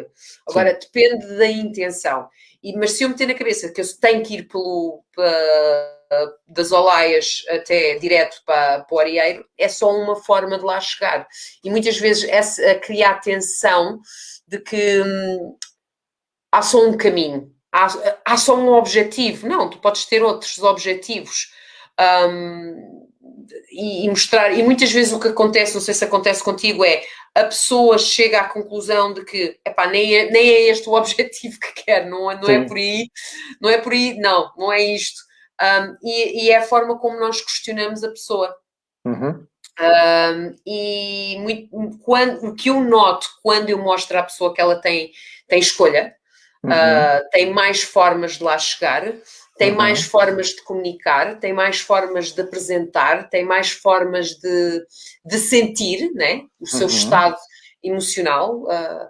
Speaker 3: Agora, Sim. depende da intenção. E, mas se eu meter na cabeça que eu tenho que ir pelo, para, das Olaias até direto para, para o Arieiro, é só uma forma de lá chegar. E muitas vezes é criar a tensão de que hum, há só um caminho há, há só um objetivo. Não, tu podes ter outros objetivos. Um, e, e, mostrar, e muitas vezes o que acontece, não sei se acontece contigo, é a pessoa chega à conclusão de que epá, nem, é, nem é este o <laughs> objetivo que quer, não, é, não é por aí, não é por aí, não, não é isto. Um, e, e, é a forma como nós questionamos a pessoa. Uhum. Um, e muito, quando, o que eu noto quando eu mostro à pessoa que ela tem, tem escolha, Uhum. Uh, tem mais formas de lá chegar, tem uhum. mais formas de comunicar, tem mais formas de apresentar, tem mais formas de, de sentir né? o seu uhum. estado emocional. Uh,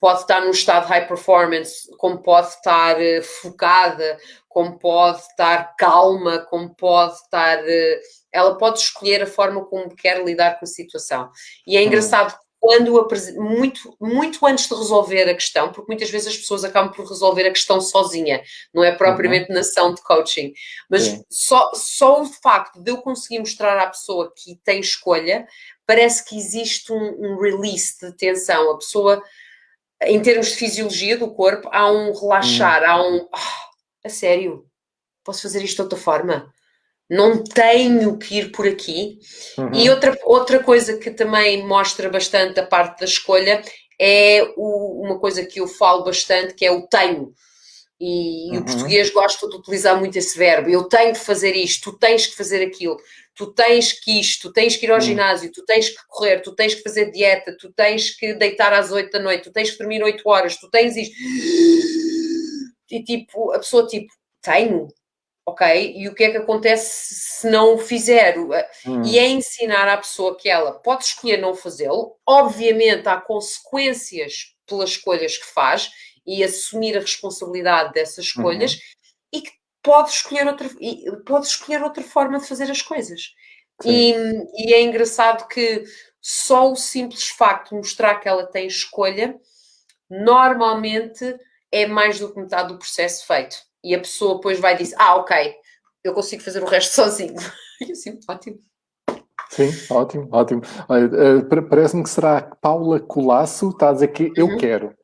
Speaker 3: pode estar num estado high performance, como pode estar uh, focada, como pode estar calma, como pode estar. Uh, ela pode escolher a forma como quer lidar com a situação. E é uhum. engraçado quando muito, muito antes de resolver a questão, porque muitas vezes as pessoas acabam por resolver a questão sozinha, não é propriamente uhum. na ação de coaching, mas só, só o facto de eu conseguir mostrar à pessoa que tem escolha, parece que existe um, um release de tensão, a pessoa, em termos de fisiologia do corpo, há um relaxar, uhum. há um, oh, a sério, posso fazer isto de outra forma? Não tenho que ir por aqui. Uhum. E outra, outra coisa que também mostra bastante a parte da escolha é o, uma coisa que eu falo bastante, que é o tenho. E, uhum. o português gosta de utilizar muito esse verbo. Eu tenho de fazer isto, tu tens que fazer aquilo, tu tens que isto, tu tens que ir ao uhum. ginásio, tu tens que correr, tu tens que fazer dieta, tu tens que deitar às oito da noite, tu tens que dormir oito horas, tu tens isto. E tipo, a pessoa tipo, tenho, ok? E o que é que acontece se não o fizer? Hum. E é ensinar à pessoa que ela pode escolher não fazê-lo, obviamente há consequências pelas escolhas que faz e assumir a responsabilidade dessas escolhas uhum. e que pode escolher outra, pode escolher outra forma de fazer as coisas. E, e, é engraçado que só o simples facto de mostrar que ela tem escolha, normalmente é mais do que metade do processo feito e a pessoa depois vai dizer, ah, ok, eu consigo fazer o resto <laughs> sozinho. E assim, ótimo.
Speaker 1: Sim, ótimo, ótimo. Eh, parece-me que será Paula Colasso, está a dizer que eu uhum. quero.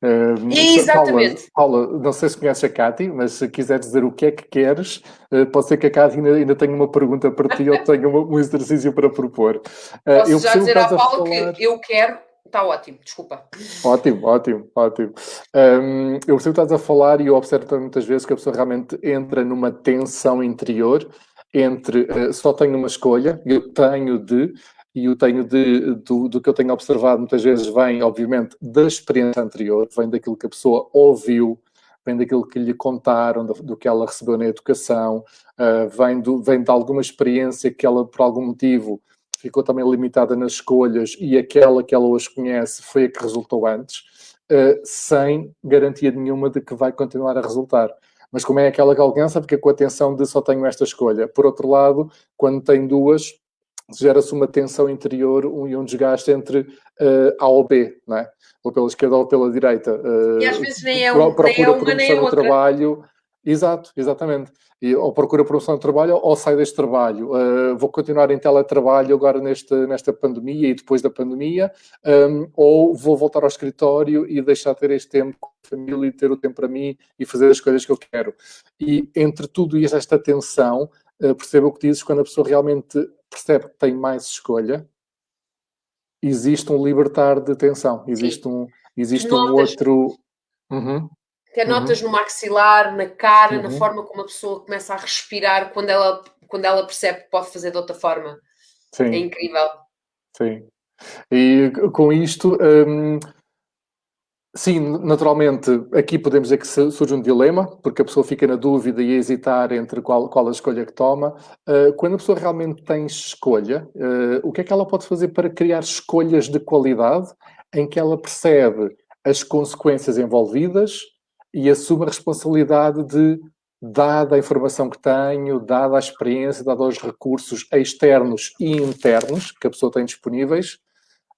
Speaker 1: Uh,
Speaker 3: Exatamente.
Speaker 1: Paula, Paula, não sei se conheces a Cátia, mas se quiseres dizer o que é que queres, uh, pode ser que a Cátia ainda, ainda tenha uma pergunta para ti ou tenha um exercício para propor.
Speaker 3: Uh, Posso eu já dizer à Paula falar... que eu quero Está ótimo, desculpa.
Speaker 1: Ótimo, ótimo, ótimo. Um, eu percebo que estás a falar e eu observo muitas vezes que a pessoa realmente entra numa tensão interior entre uh, só tenho uma escolha, eu tenho de, e o tenho de, do, do, que eu tenho observado muitas vezes vem, obviamente, da experiência anterior, vem daquilo que a pessoa ouviu, vem daquilo que lhe contaram, do, do que ela recebeu na educação, uh, vem, do, vem de alguma experiência que ela, por algum motivo, ficou também limitada nas escolhas e aquela que ela hoje conhece foi a que resultou antes, uh, sem garantia nenhuma de que vai continuar a resultar mas como é aquela que alcança, fica com a tensão de só tenho esta escolha. Por outro lado, quando tem duas, gera-se uma tensão interior um, e um desgaste entre uh, A ou B, não é? ou pela esquerda ou pela direita.
Speaker 3: Uh, e às vezes nem é, um, nem é uma nem é outra.
Speaker 1: trabalho. Exato, exatamente. E, ou procura promoção de trabalho ou sai deste trabalho. Uh, vou continuar em teletrabalho agora neste, nesta pandemia e depois da pandemia, um, ou vou voltar ao escritório e deixar de ter este tempo com a família e ter o tempo para mim e fazer as coisas que eu quero. E entre tudo e esta tensão, uh, perceba o que dizes quando a pessoa realmente percebe que tem mais escolha, existe um libertar de tensão, existe Sim. um, existe um outro. Uhum.
Speaker 3: Até uhum. notas no maxilar, na cara, uhum. na forma como a pessoa começa a respirar quando ela, quando ela percebe que pode fazer de outra forma. Sim. É incrível.
Speaker 1: Sim. E com isto, hum, sim, naturalmente, aqui podemos dizer que surge um dilema, porque a pessoa fica na dúvida e a hesitar entre qual, qual a escolha que toma. Uh, quando a pessoa realmente tem escolha, uh, o que é que ela pode fazer para criar escolhas de qualidade em que ela percebe as consequências envolvidas e assume a responsabilidade de, dada a informação que tenho, dada a experiência, dada os recursos externos e internos que a pessoa tem disponíveis,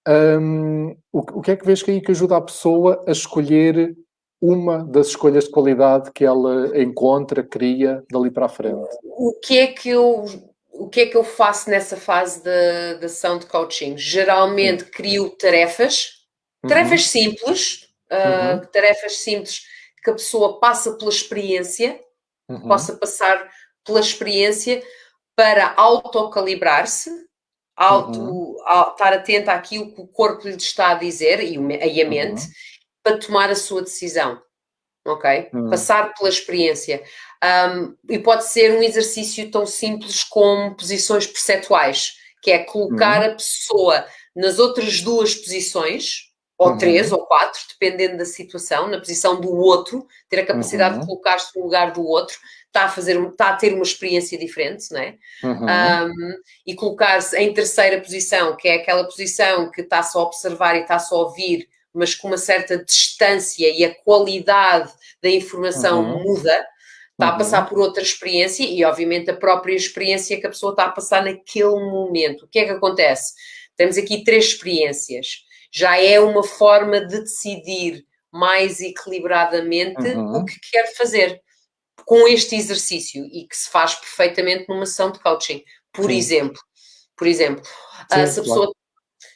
Speaker 1: um, o, o, que é que vês que aí que ajuda a pessoa a escolher uma das escolhas de qualidade que ela encontra, cria dali para a frente?
Speaker 3: O que é que eu o que é que eu faço nessa fase da, ação de coaching? Geralmente crio tarefas, tarefas uhum. simples, uh, uhum. tarefas simples que a pessoa passa pela experiência, uhum. possa passar pela experiência para autocalibrar-se, auto, uhum. estar atenta àquilo que o corpo lhe está a dizer e, e a mente, uhum. para tomar a sua decisão. Ok? Uhum. Passar pela experiência. Um, e pode ser um exercício tão simples como posições perceptuais, que é colocar uhum. a pessoa nas outras duas posições, ou uhum. três ou quatro, dependendo da situação, na posição do outro, ter a capacidade uhum. de colocar-se no lugar do outro, está a fazer, está a ter uma experiência diferente, não é? Uhum. Um, e colocar-se em terceira posição, que é aquela posição que está só a observar e está só a ouvir, mas com uma certa distância e a qualidade da informação uhum. muda, está a passar uhum. por outra experiência e, obviamente, a própria experiência que a pessoa está a passar naquele momento. O que é que acontece? Temos aqui três experiências já é uma forma de decidir mais equilibradamente uhum. o que quer fazer com este exercício e que se faz perfeitamente numa sessão de coaching. Por Sim. exemplo, por exemplo, Sim, uh, se, a pessoa, claro.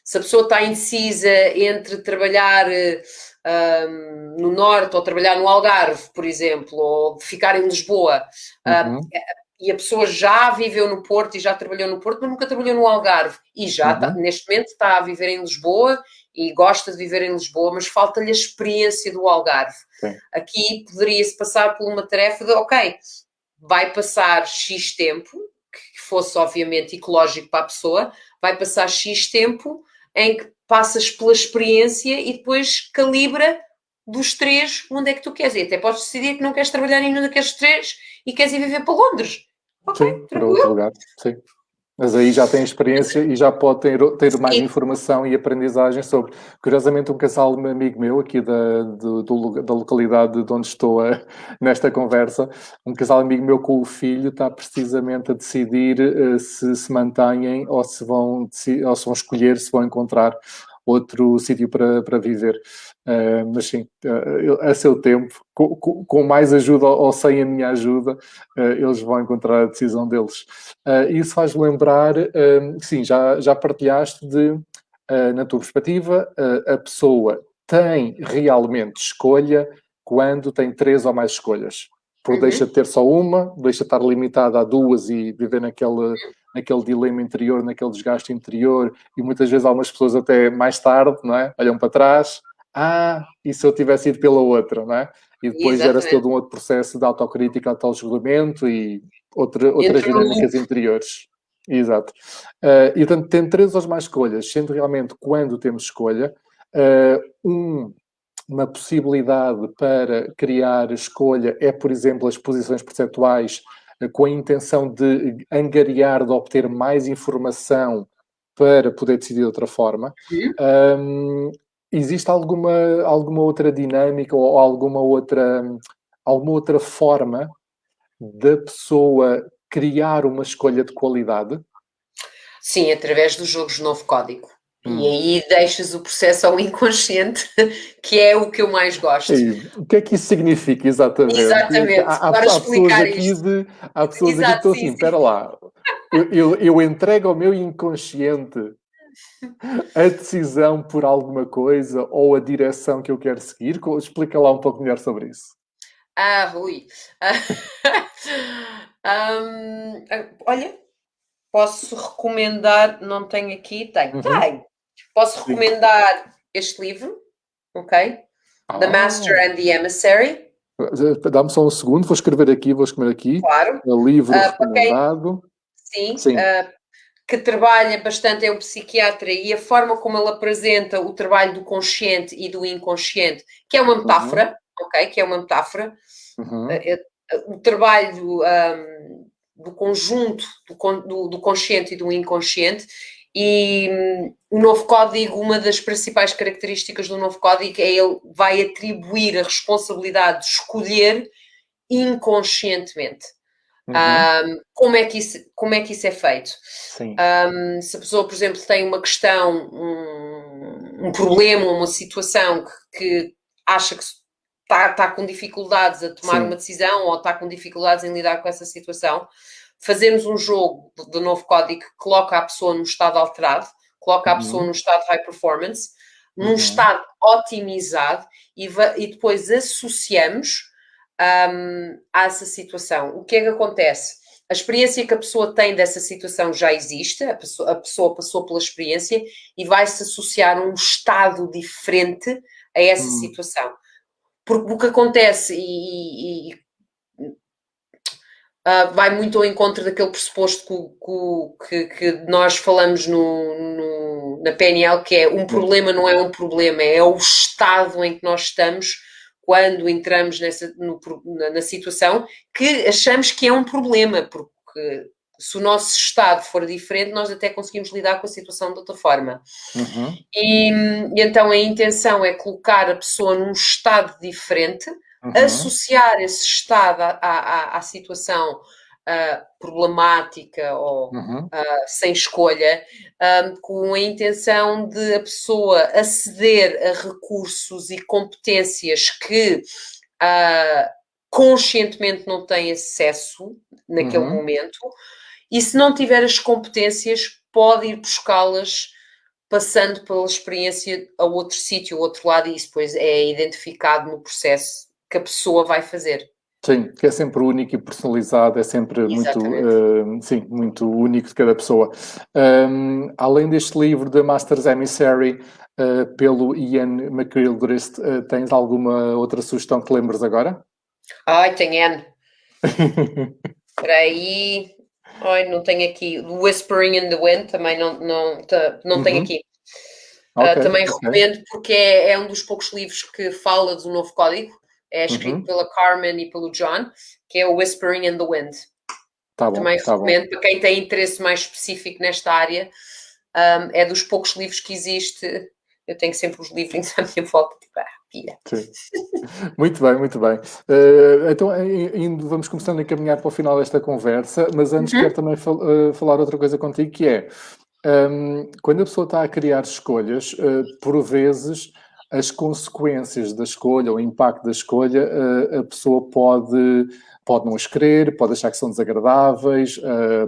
Speaker 3: se a pessoa está indecisa entre trabalhar uh, no Norte ou trabalhar no Algarve, por exemplo, ou ficar em Lisboa, uh, uhum e a pessoa já viveu no Porto e já trabalhou no Porto, mas nunca trabalhou no Algarve e já uhum. tá, neste momento está a viver em Lisboa e gosta de viver em Lisboa, mas falta-lhe a experiência do Algarve. Sim. Aqui poderia-se passar por uma tarefa de, ok, vai passar X tempo, que fosse obviamente ecológico para a pessoa, vai passar X tempo em que passas pela experiência e depois calibra dos três onde é que tu queres. E até podes decidir que não queres trabalhar em nenhum daqueles três e queres ir viver para Londres.
Speaker 1: Okay, sim, para outro lugar, sim. Mas aí já tem experiência e já pode ter, ter mais informação e aprendizagem sobre. Curiosamente, um casal amigo meu aqui da, do, do, da localidade de onde estou a, <laughs> nesta conversa, um casal amigo meu com o filho está precisamente a decidir uh, se se mantêm ou se vão, ou se vão escolher, se vão encontrar outro sítio para, para viver. Uh, mas sim, uh, a seu tempo, com, com, mais ajuda ou sem a minha ajuda, uh, eles vão encontrar a decisão deles. isso faz lembrar, sim, já, já partilhaste de, na tua perspectiva, a pessoa tem realmente escolha quando tem três ou mais escolhas. Porque uhum. deixa de ter só uma, deixa de estar limitada a duas e viver naquele, naquele dilema interior, naquele desgaste interior, e muitas vezes algumas pessoas até mais tarde, não é? Olham para trás, ah, e se eu tivesse ido pela outra, não é? E depois gera-se todo um outro processo de autocrítica, auto-julgamento e outra, outras dinâmicas interiores. Exato. Uh, e, portanto, tem três ou mais escolhas, sendo realmente quando temos escolha, uh, um, uma possibilidade para criar escolha é, por exemplo, as posições percentuais uh, com a intenção de angariar, de obter mais informação para poder decidir de outra forma. Um, existe alguma, alguma outra dinâmica ou alguma outra, alguma outra forma da pessoa criar uma escolha de qualidade?
Speaker 3: Sim, através dos jogos de novo código. Hum. E aí deixas o processo ao inconsciente, <laughs> que é o que eu mais gosto.
Speaker 1: Sim. O que é que isso significa exatamente?
Speaker 3: Exatamente, há, há, para há explicar
Speaker 1: isto. De, há pessoas Exato, aqui que estão assim, espera lá, eu, eu, eu entrego ao meu inconsciente <laughs> a decisão por alguma coisa ou a direção que eu quero seguir? Explica lá um pouco melhor sobre isso.
Speaker 3: Ah, Rui. <laughs> um, olha, posso recomendar, não tenho aqui, tenho, uhum. tenho. Posso recomendar Sim. este livro, ok? Ah. The Master and the Emissary.
Speaker 1: Dá-me só um segundo, vou escrever aqui, vou escrever aqui.
Speaker 3: Claro.
Speaker 1: O livro uh, recomendado.
Speaker 3: Quem... Sim, Sim. Uh, que trabalha bastante, é um psiquiatra, e a forma como ele apresenta o trabalho do consciente e do inconsciente, que é uma metáfora, uhum. ok? Que é uma metáfora. Uhum. Uh, o trabalho um, do conjunto do, do, do, consciente e do inconsciente. E um, o novo código, uma das principais características do novo código é ele vai atribuir a responsabilidade de escolher inconscientemente. Uhum. Um, como, é que isso, como é que isso é feito? Um, se a pessoa, por exemplo, tem uma questão, um, um problema, uma situação que, que acha que está, está com dificuldades a tomar Sim. uma decisão ou está com dificuldades em lidar com essa situação, fazemos um jogo de novo código que coloca a pessoa num estado alterado, coloca a pessoa uhum. num estado high performance, num uhum. estado otimizado e, e depois associamos um, a essa situação. O que é que acontece? A experiência que a pessoa tem dessa situação já existe, a pessoa, a pessoa passou pela experiência e vai se associar um estado diferente a essa uhum. situação. Porque o que acontece, e, e uh, vai muito ao encontro daquele pressuposto que, que, que nós falamos no, no, na PNL, que é um problema não é um problema, é o estado em que nós estamos quando entramos nessa, no, na, na situação que achamos que é um problema, porque se o nosso estado for diferente, nós até conseguimos lidar com a situação de outra forma. Uhum. E, e, então a intenção é colocar a pessoa num estado diferente, uhum. associar esse estado à, à, à situação uh, problemática ou uhum. uh, sem escolha, um, com a intenção de a pessoa aceder a recursos e competências que uh, conscientemente não tem acesso naquele uhum. momento e se não tiver as competências, pode ir buscá-las passando pela experiência a outro sítio, outro lado, e isso depois é identificado no processo que a pessoa vai fazer.
Speaker 1: Sim, que é sempre único e personalizado, é sempre muito, uh, sim, muito único de cada pessoa. Um, além deste livro de Masters Emissary, uh, pelo Ian McGilchrist, uh, tens alguma outra sugestão que lembres agora?
Speaker 3: Ai, tem N. <laughs> Espera aí. Ai, não tenho aqui. Whispering in the Wind também não, não, não uhum. tenho aqui. Okay, uh, também okay. recomendo porque é, é, um dos poucos livros que fala do novo código. É escrito uhum. pela Carmen e pelo John, que é o Whispering in the Wind. Tá bom, também tá recomendo bom. para quem tem interesse mais específico nesta área. Um, é dos poucos livros que existe. Eu tenho sempre os livrinhos à minha volta, tipo, ah, pira. <laughs>
Speaker 1: Muito bem, muito bem. Uh, então, indo, vamos começando a caminhar para o final desta conversa, mas antes uhum. quero também fal uh, falar outra coisa contigo, que é, um, quando a pessoa está a criar escolhas, uh, por vezes as consequências da escolha, o impacto da escolha, a pessoa pode, pode não as querer, pode achar que são desagradáveis,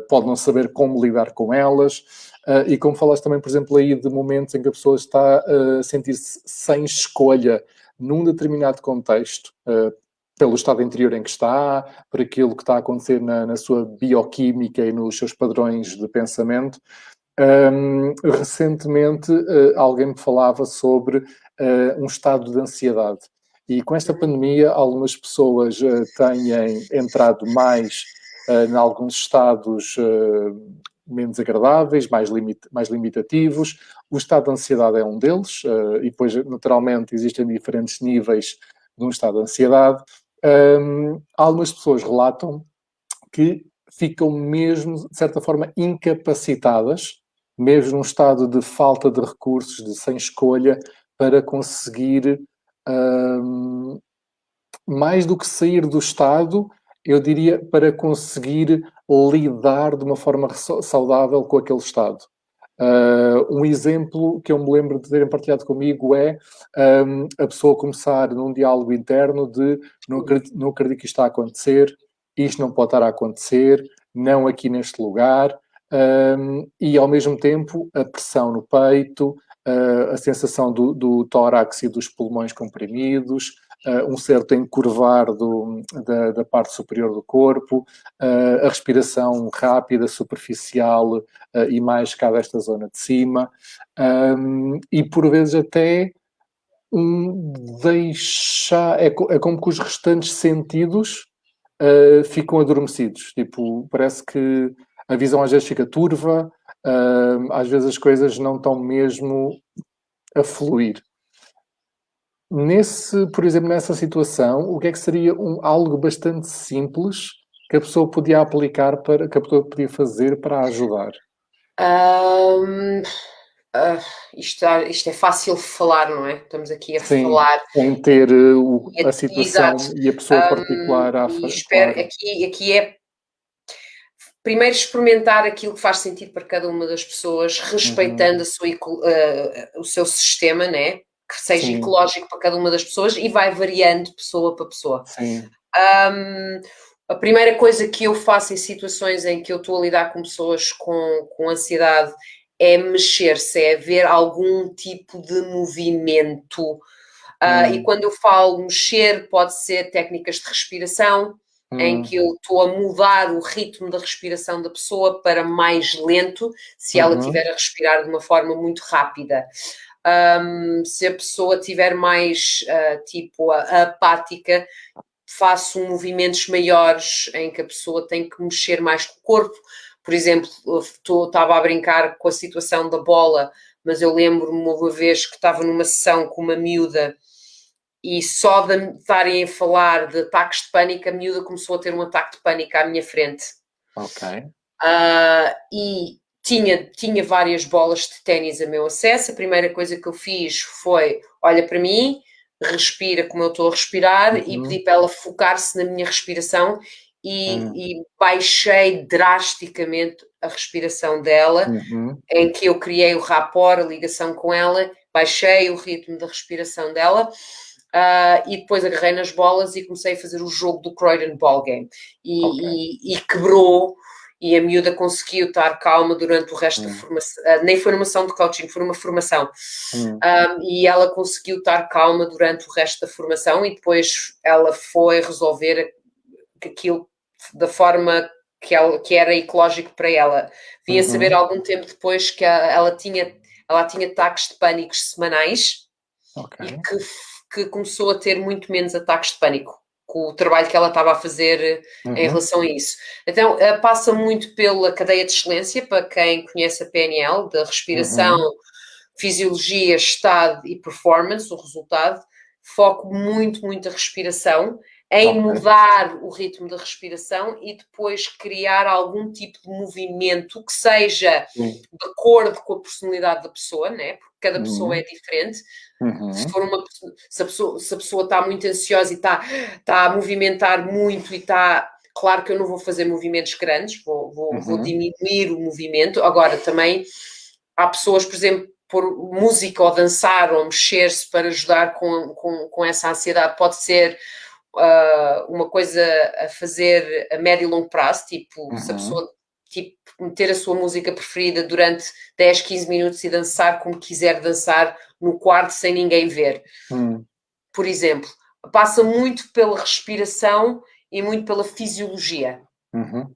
Speaker 1: pode não saber como lidar com elas. uh, e como falaste também, por exemplo, aí de momentos em que a pessoa está uh, a sentir-se sem escolha num determinado contexto, uh, pelo estado interior em que está, por aquilo que está a acontecer na, na sua bioquímica e nos seus padrões de pensamento. Um, recentemente, alguém me falava sobre um estado de ansiedade. E com esta pandemia, algumas pessoas têm entrado mais uh, em alguns estados uh, menos agradáveis, mais, limit, mais limitativos. O estado de ansiedade é um deles, uh, e depois, naturalmente, existem diferentes níveis de um estado de ansiedade. Um, algumas pessoas relatam que ficam mesmo, de certa forma, incapacitadas, mesmo num estado de falta de recursos, de sem escolha, para conseguir, um, mais do que sair do estado, eu diria, para conseguir lidar de uma forma saudável com aquele estado. Uh, um exemplo que eu me lembro de terem partilhado comigo é um, a pessoa começar num diálogo interno de não acredito, não acredito que isto está a acontecer, isto não pode estar a acontecer, não aqui neste lugar, um, e ao mesmo tempo a pressão no peito, uh, a sensação do, do tórax e dos pulmões comprimidos, uh, um certo encurvar do, da, da, parte superior do corpo, uh, a respiração rápida, superficial e mais cá desta zona de cima, um, e por vezes até um, deixar, é, é, como que os restantes sentidos ficam adormecidos, tipo, parece que a visão às vezes fica turva, às vezes as coisas não estão mesmo a fluir. Nesse, por exemplo, nessa situação, o que é que seria um, algo bastante simples que a pessoa podia aplicar para que a pessoa podia fazer para ajudar?
Speaker 3: Um, uh, ah, isto, isto, é fácil falar, não é? Estamos aqui a Sim, falar.
Speaker 1: Sem ter uh, a situação exato. e a pessoa um, particular a
Speaker 3: fazer. Claro. aqui, aqui é primeiro experimentar aquilo que faz sentido para cada uma das pessoas, respeitando uhum. sua, uh, o seu sistema, né? que seja Sim. ecológico para cada uma das pessoas e vai variando pessoa para pessoa. Um, a primeira coisa que eu faço em situações em que eu estou a lidar com pessoas com, com ansiedade é mexer-se, é ver algum tipo de movimento. Uh, E quando eu falo mexer, pode ser técnicas de respiração, hum. em que eu estou a mudar o ritmo da respiração da pessoa para mais lento, se ela uhum. estiver a respirar de uma forma muito rápida. Um, se a pessoa tiver mais uh, tipo apática, faço movimentos maiores em que a pessoa tem que mexer mais com o corpo. Por exemplo, estava a brincar com a situação da bola, mas eu lembro-me uma vez que estava numa sessão com uma miúda e só de estarem a falar de ataques de pânico, a miúda começou a ter um ataque de pânico à minha frente.
Speaker 1: Ok.
Speaker 3: Uh, e tinha, tinha várias bolas de ténis a meu acesso. A primeira coisa que eu fiz foi: olha para mim, respira como eu estou a respirar uhum. e pedi para ela focar-se na minha respiração e, uhum. e, baixei drasticamente a respiração dela, uhum. em que eu criei o rapport, a ligação com ela, baixei o ritmo da respiração dela. Uh, e depois agarrei nas bolas e comecei a fazer o jogo do Croydon Ball Game e, okay. e, e quebrou e a miúda conseguiu estar calma durante o resto hum. da formação, uh, nem foi uma ação de coaching, foi uma formação, hum. um, e ela conseguiu estar calma durante o resto da formação e depois ela foi resolver aquilo da forma que, ela, que era ecológico para ela. Vinha uhum. saber algum tempo depois que a, ela tinha ela tinha ataques de pânicos semanais okay. e que, que começou a ter muito menos ataques de pânico com o trabalho que ela estava a fazer uhum. em relação a isso. Então, uh, passa muito pela cadeia de excelência, para quem conhece a PNL, da respiração, uhum. fisiologia, estado e performance, o resultado. Foco muito, muito a respiração, em okay. mudar o ritmo da respiração e depois criar algum tipo de movimento que seja de acordo com a personalidade da pessoa, né? porque cada pessoa uhum. é diferente. Uhum. Se, for uma, se, a pessoa, se a pessoa está muito ansiosa e está, está a movimentar muito e está. Claro que eu não vou fazer movimentos grandes, vou, vou, uhum. vou diminuir o movimento. Agora, também há pessoas, por exemplo, por música ou dançar ou mexer-se para ajudar com, com, com essa ansiedade, pode ser uh, uma coisa a fazer a médio e longo prazo, tipo, uhum. se a uhum. pessoa tipo, meter a sua música preferida durante 10, 15 minutos e dançar como quiser dançar no quarto sem ninguém ver. Hum. Por exemplo, passa muito pela respiração e muito pela fisiologia.
Speaker 1: Uhum.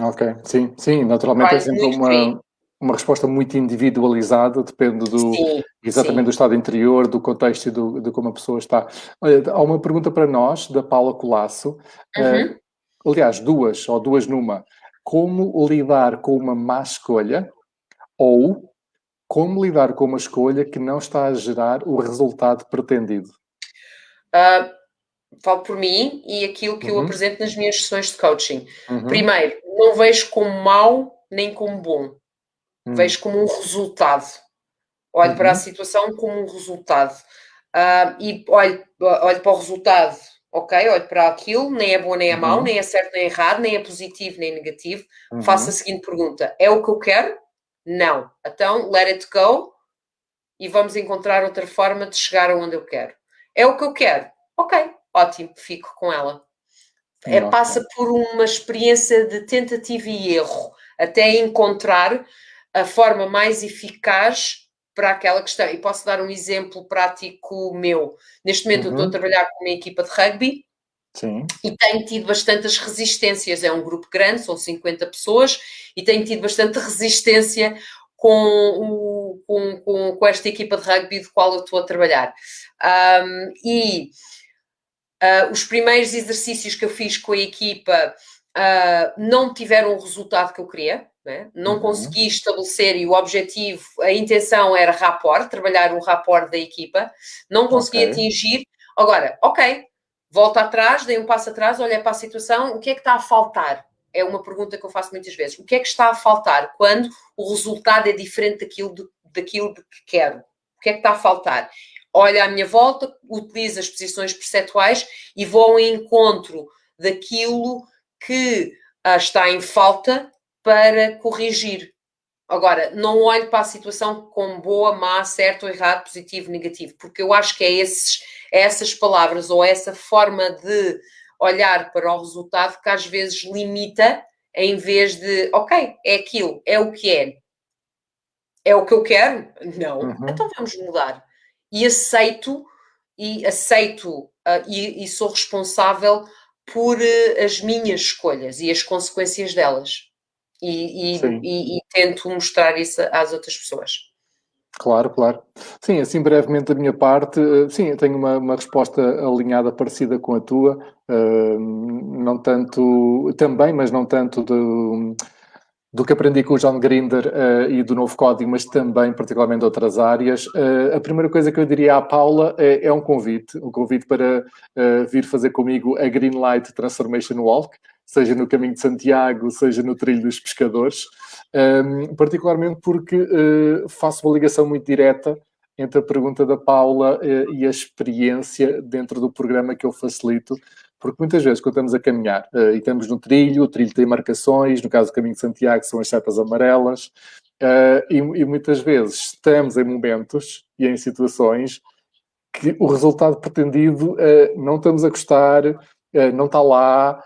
Speaker 1: Ok, sim, sim, naturalmente Vai é sempre uma, uma resposta muito individualizada, depende do, sim, exatamente sim. do estado interior, do contexto e do, de como a pessoa está. Olha, há uma pergunta para nós, da Paula Colasso, uhum. uh, aliás, duas, ou duas numa. Como lidar com uma má escolha ou como lidar com uma escolha que não está a gerar o resultado pretendido?
Speaker 3: Uh, falo por mim e aquilo que uhum. eu apresento nas minhas sessões de coaching. Uhum. Primeiro, não vejo como mau nem como bom. Uhum. Vejo como um resultado. Olho para a uhum. situação como um resultado. Uh, e olho, olho para o resultado, ok? Olho para aquilo, nem é bom nem é mau, uhum. nem é certo nem é errado, nem é positivo nem negativo. Faço a uhum. seguinte pergunta: é o que eu quero? Não. Então, let it go e vamos encontrar outra forma de chegar aonde eu quero. É o que eu quero? Ok, ótimo, fico com ela. É, passa por uma experiência de tentativa e erro até encontrar a forma mais eficaz para aquela questão. E posso dar um exemplo prático meu. Neste momento uhum. eu estou a uhum. trabalhar com uma equipa de rugby Sim. e tenho tido bastantes resistências. É um grupo grande, são 50 pessoas, e tenho tido bastante resistência com, o, com, com, com esta equipa de rugby de qual eu estou a trabalhar. Um, e Uh, os primeiros exercícios que eu fiz com a equipa uh, não tiveram o resultado que eu queria, né? não uhum. consegui estabelecer e o objetivo, a intenção era rapport, trabalhar um rapport da equipa, não consegui okay. atingir. Agora, ok, volto atrás, dei um passo atrás, olhei para a situação, o que é que está a faltar? É uma pergunta que eu faço muitas vezes. O que é que está a faltar quando o resultado é diferente daquilo, de, daquilo que quero? O que é que está a faltar? olho à minha volta, utilizo as posições perceptuais e vou ao encontro daquilo que ah, está em falta para corrigir. Agora, não olho para a situação como boa, má, certo ou errado, positivo, negativo, porque eu acho que é, esses, é essas palavras ou essa forma de olhar para o resultado que às vezes limita em vez de, ok, é aquilo, é o que é. É o que eu quero? Não. Uhum. Então vamos mudar e aceito e aceito uh, e, e, sou responsável por uh, as minhas escolhas e as consequências delas e, e, e, tento mostrar isso às outras pessoas.
Speaker 1: Claro, claro. Sim, assim brevemente da minha parte, eh, sim, eu tenho uma, uma resposta alinhada parecida com a tua, uh, não tanto, também, mas não tanto de do que aprendi com o John Grinder uh, e do novo código, mas também particularmente outras áreas. Uh, a primeira coisa que eu diria à Paula é, é um convite, um convite para uh, vir fazer comigo a Green Light Transformation Walk, seja no caminho de Santiago, seja no trilho dos pescadores, um, ehm, particularmente porque faço uma ligação muito direta entre a pergunta da Paula e a experiência dentro do programa que eu facilito porque muitas vezes, quando estamos a caminhar uh, e estamos no trilho, o trilho tem marcações, no caso do Caminho de Santiago são as setas amarelas, uh, e, e, muitas vezes estamos em momentos e em situações que o resultado pretendido uh, não estamos a gostar, não está lá,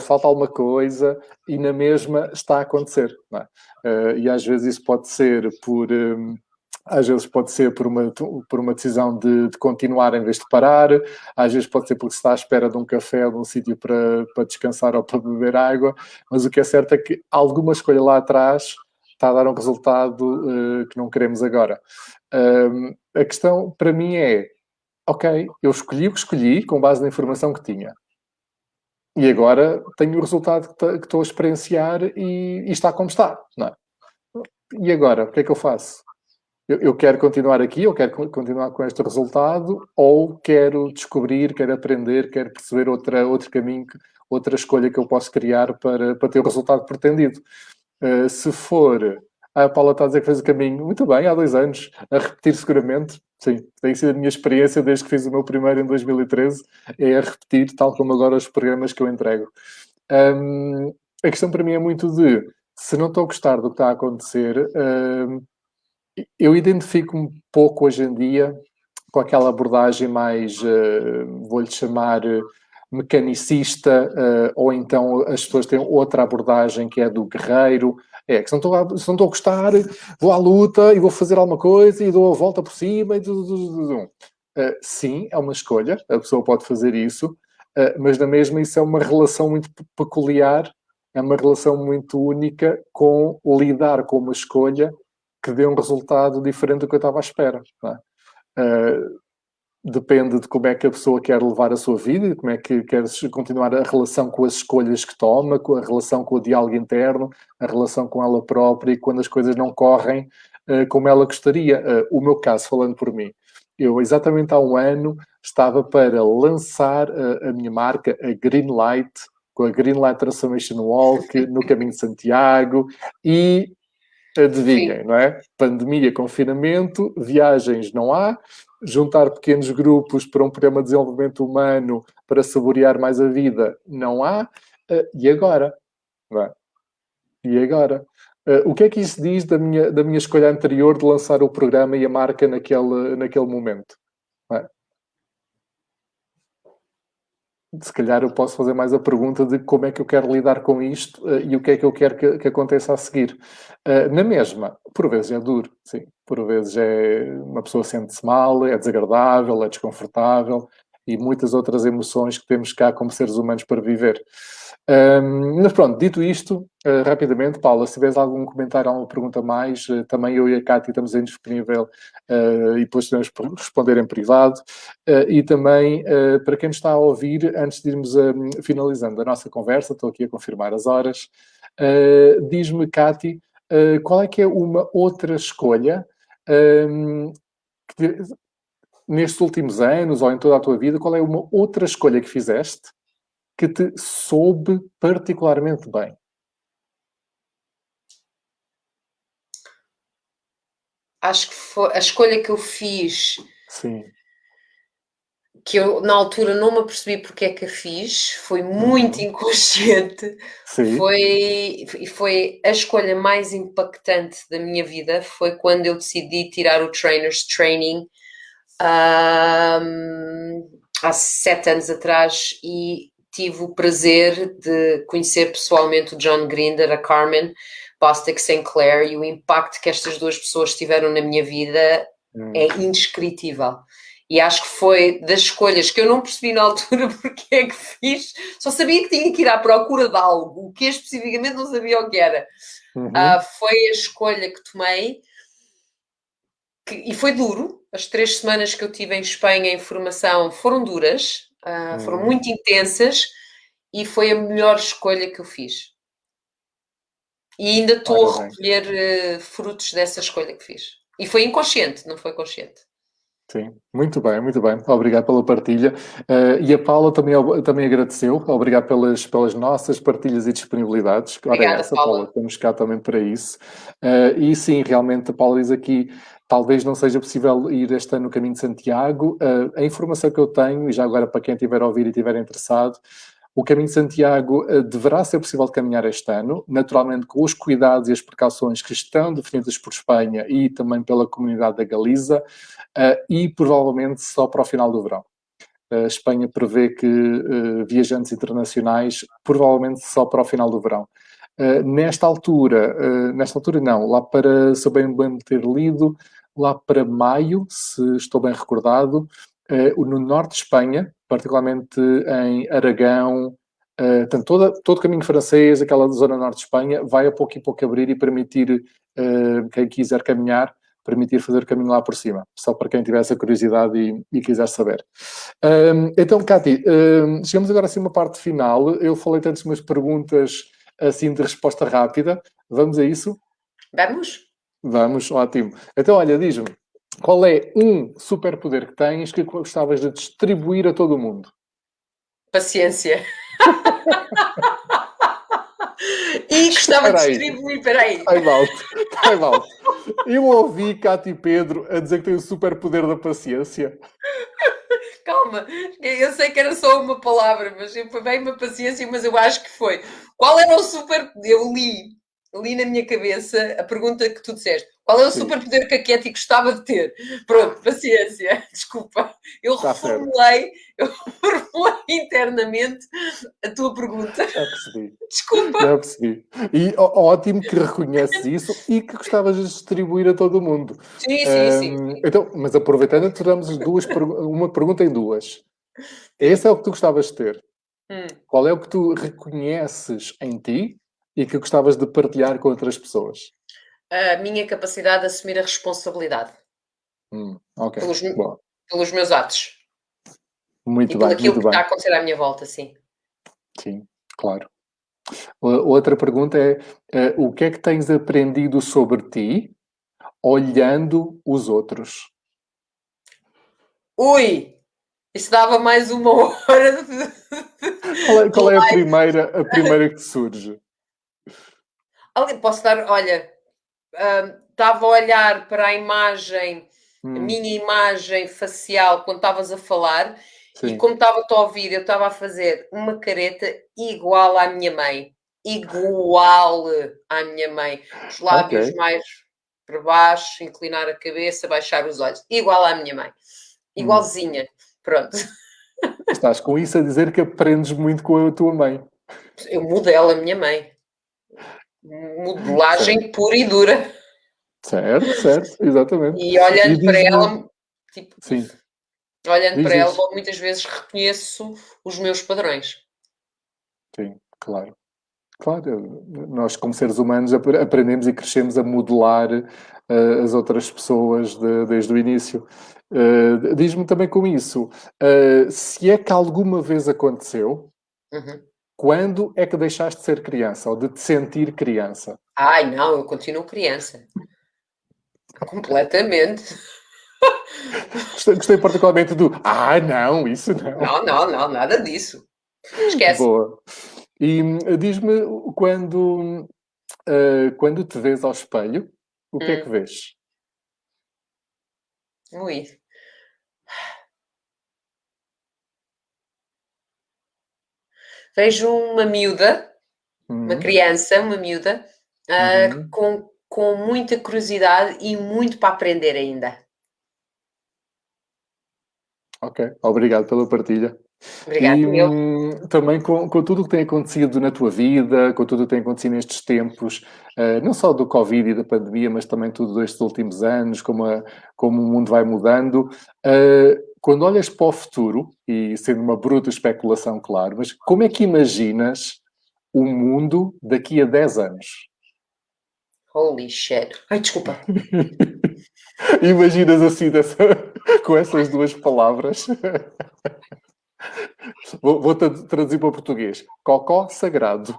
Speaker 1: falta alguma coisa e na mesma está a acontecer. É? e às vezes isso pode ser por. Um, às vezes pode ser por uma, por uma decisão de, de, continuar em vez de parar, às vezes pode ser porque se está à espera de um café ou de um sítio para, para descansar ou para beber água, mas o que é certo é que alguma escolha lá atrás está a dar um resultado uh, que não queremos agora. Um, a questão para mim é, ok, eu escolhi o que escolhi com base na informação que tinha. E agora tenho o resultado que estou a experienciar e, e está como está. É? E agora, o que é que eu faço? eu, eu, quero continuar aqui, eu quero continuar com este resultado, ou quero descobrir, quero aprender, quero perceber outra, outro caminho, outra escolha que eu posso criar para, para ter o resultado pretendido. Uh, se for, a Paula está a dizer que fez o caminho, muito bem, há dois anos, a repetir seguramente, sim, tem sido a minha experiência desde que fiz o meu primeiro em 2013, é a repetir, tal como agora os programas que eu entrego. Um, a questão para mim é muito de, se não estou a gostar do que está a acontecer, um, eu identifico um pouco hoje em dia com aquela abordagem mais, uh, vou-lhe chamar, mecanicista, uh, ou então as pessoas têm outra abordagem que é do guerreiro. É, que se não, estou a, não estou a gostar, vou à luta e vou fazer alguma coisa e dou a volta por cima e tudo. Uh, sim, é uma escolha, a pessoa pode fazer isso, uh, mas na mesma isso é uma relação muito peculiar, é uma relação muito única com lidar com uma escolha que dê um resultado diferente do que eu estava à espera. É? Uh, depende de como é que a pessoa quer levar a sua vida, como é que quer continuar a relação com as escolhas que toma, com a relação com o diálogo interno, a relação com ela própria e quando as coisas não correm uh, como ela gostaria. Uh, o meu caso, falando por mim, eu exatamente há um ano estava para lançar a, a minha marca, a Greenlight, com a Greenlight Transformation Walk no Caminho de Santiago e adivinhem, Sim. não é? Pandemia, confinamento, viagens não há, juntar pequenos grupos para um programa de desenvolvimento humano para saborear mais a vida não há. Uh, e agora? É? E agora? Uh, o que é que isso diz da minha, da minha escolha anterior de lançar o programa e a marca naquele, naquele momento? Se calhar eu posso fazer mais a pergunta de como é que eu quero lidar com isto uh, e o que é que eu quero que, que aconteça a seguir. Uh, na mesma, por vezes é duro, sim. Por vezes é uma pessoa sente-se mal, é desagradável, é desconfortável e muitas outras emoções que temos cá como seres humanos para viver. Um, mas pronto, dito isto, uh, rapidamente, Paula, se tiveres algum comentário, alguma pergunta mais, uh, também eu e a Cátia estamos indisponível uh, e depois podemos responder em privado. e também, para quem nos está a ouvir, antes de irmos finalizando a nossa conversa, estou aqui a confirmar as horas, diz-me, Cátia, qual é que é uma outra escolha um, nestes últimos anos ou em toda a tua vida, qual é uma outra escolha que fizeste que te soube particularmente bem?
Speaker 3: Acho que foi a escolha que eu fiz.
Speaker 1: Sim.
Speaker 3: Que eu, na altura, não me apercebi porque é que a fiz, foi muito uhum. inconsciente. Sim. Foi, e foi a escolha mais impactante da minha vida. Foi quando eu decidi tirar o Trainer's Training um, há sete anos atrás e tive o prazer de conhecer pessoalmente o John Grinder, a Carmen Bostic Sinclair e o impacto que estas duas pessoas tiveram na minha vida hum. é indescritível. E acho que foi das escolhas que eu não percebi na altura <laughs> porque é que fiz, só sabia que tinha que ir à procura de algo, o que especificamente não sabia o que era. Uhum. Uh, foi a escolha que tomei que, e foi duro. As três semanas que eu tive em Espanha em formação foram duras, Uh, foram hum. muito intensas e foi a melhor escolha que eu fiz. E ainda estou a recolher uh, frutos dessa escolha que fiz. E foi inconsciente, não foi consciente.
Speaker 1: Sim, muito bem, muito bem. Obrigado pela partilha. Uh, e a Paula também, também agradeceu. Obrigado pelas, pelas nossas partilhas e disponibilidades.
Speaker 3: Obrigada, Ora, essa, Paula. Paula.
Speaker 1: Estamos cá também para isso. Uh, e sim, realmente, a Paula diz aqui Talvez não seja possível ir este ano no caminho de Santiago. Uh, a informação que eu tenho, e já agora para quem estiver a ouvir e estiver interessado, o caminho de Santiago uh, deverá ser possível caminhar este ano, naturalmente com os cuidados e as precauções que estão definidas por Espanha e também pela comunidade da Galiza, uh, e provavelmente só para o final do verão. A Espanha prevê que viajantes internacionais provavelmente só para o final do verão. Nesta altura, nesta altura não, lá para, se eu bem, bem ter lido, lá para maio, se estou bem recordado, uh, no norte de Espanha, particularmente em Aragão, uh, portanto, toda, todo o caminho francês, aquela zona norte de Espanha, vai a pouco e pouco abrir e permitir, uh, quem quiser caminhar, permitir fazer caminho lá por cima, só para quem tiver essa curiosidade e, e quiser saber. Então, Cati, chegamos agora assim a uma parte final. Eu falei tantas umas perguntas assim de resposta rápida. Vamos a isso?
Speaker 3: Vamos.
Speaker 1: Vamos, ótimo. Então, olha, diz-me, qual é um superpoder que tens que gostavas de distribuir a todo mundo?
Speaker 3: Paciência. <laughs> e gostava de distribuir, peraí.
Speaker 1: Time out, time out. Eu ouvi Cátia e Pedro a dizer que tem o superpoder da paciência.
Speaker 3: Calma, eu sei que era só uma palavra, mas veio uma paciência, mas eu acho que foi. Qual era o super. Eu li li na minha cabeça a pergunta que tu disseste: Qual é o superpoder que a Katy gostava de ter? Pronto, paciência, <laughs> desculpa. Eu
Speaker 1: Está
Speaker 3: reformulei, eu reformulei internamente a tua pergunta.
Speaker 1: Já percebi.
Speaker 3: Desculpa.
Speaker 1: Já percebi. E ótimo que reconheces isso e que gostavas de distribuir a todo mundo.
Speaker 3: Sim, sim, sim.
Speaker 1: Então, mas aproveitando, tiramos duas, uma pergunta em duas. Esse é o que tu gostavas de ter.
Speaker 3: Hum.
Speaker 1: Qual é o que tu reconheces em ti e que gostavas de partilhar com outras pessoas?
Speaker 3: A minha capacidade de assumir a responsabilidade
Speaker 1: Hum, ok,
Speaker 3: Pelos- pelos meus atos
Speaker 1: Muito
Speaker 3: e
Speaker 1: bem,
Speaker 3: aquilo
Speaker 1: muito
Speaker 3: que está a acontecer à minha volta, sim.
Speaker 1: Sim, claro. Outra pergunta é, eh, o que é que tens aprendido sobre ti olhando os outros?
Speaker 3: Ui! Isso dava mais uma <laughs> hora de...
Speaker 1: Qual é, qual é a primeira, a primeira que surge?
Speaker 3: Ali- Posso dar, olha, hum, estava a olhar para a imagem, a
Speaker 1: Hum,
Speaker 3: minha imagem facial quando estavas a falar e
Speaker 1: sim.
Speaker 3: como estava-te a ouvir, eu estava a fazer uma careta igual à minha mãe. Igual à minha mãe. Os lábios
Speaker 1: Ok.
Speaker 3: mais para baixo, inclinar a cabeça, baixar os olhos. Igual à minha mãe. Igualzinha. Pronto.
Speaker 1: Estás com isso a dizer que aprendes muito com a tua mãe.
Speaker 3: Eu modelo a minha mãe. Modelagem pura e dura.
Speaker 1: Certo, certo, exatamente.
Speaker 3: E olhando
Speaker 1: E
Speaker 3: para ela, tipo,
Speaker 1: Sim,
Speaker 3: olhando
Speaker 1: Diz
Speaker 3: para ela, muitas vezes reconheço os meus padrões.
Speaker 1: sim, claro. Claro, nós como seres humanos ap- aprendemos e crescemos a modelar eh, as outras pessoas de- desde o início. Eh, Diz-me também com isso, eh, se é que alguma vez aconteceu,
Speaker 3: Uhum.
Speaker 1: Quando é que deixaste de ser criança ou de te sentir criança?
Speaker 3: Ai, não, eu continuo criança. Completamente.
Speaker 1: Gostei, gostei particularmente do Ah, não, isso não.
Speaker 3: Não, não, não, nada disso. Esquece.
Speaker 1: Boa. E hum, diz-me quando, eh, quando te vês ao espelho, o que é
Speaker 3: Hum.
Speaker 1: que vês?
Speaker 3: Ui. Vejo uma miúda, uma
Speaker 1: Hum,
Speaker 3: criança, uma miúda, ah,
Speaker 1: Uhum.
Speaker 3: com, com muita curiosidade e muito para aprender ainda.
Speaker 1: Ok, obrigado pela partilha.
Speaker 3: Obrigada,
Speaker 1: E
Speaker 3: eu.
Speaker 1: hum, também com, com tudo o que tem acontecido na tua vida, com tudo o que tem acontecido nestes tempos, eh, não só do Covid e da pandemia, mas também tudo destes últimos anos, como, a- como o mundo vai mudando. eh, quando olhas para o futuro, e sendo uma bruta especulação, claro, mas como é que imaginas o mundo daqui a 10 anos?
Speaker 3: Holy shit. Ai, desculpa. <laughs>
Speaker 1: Imaginas assim, dessa- <laughs> com essas duas palavras? <laughs> Vou, vou tra- traduzir para o português. Cocó sagrado.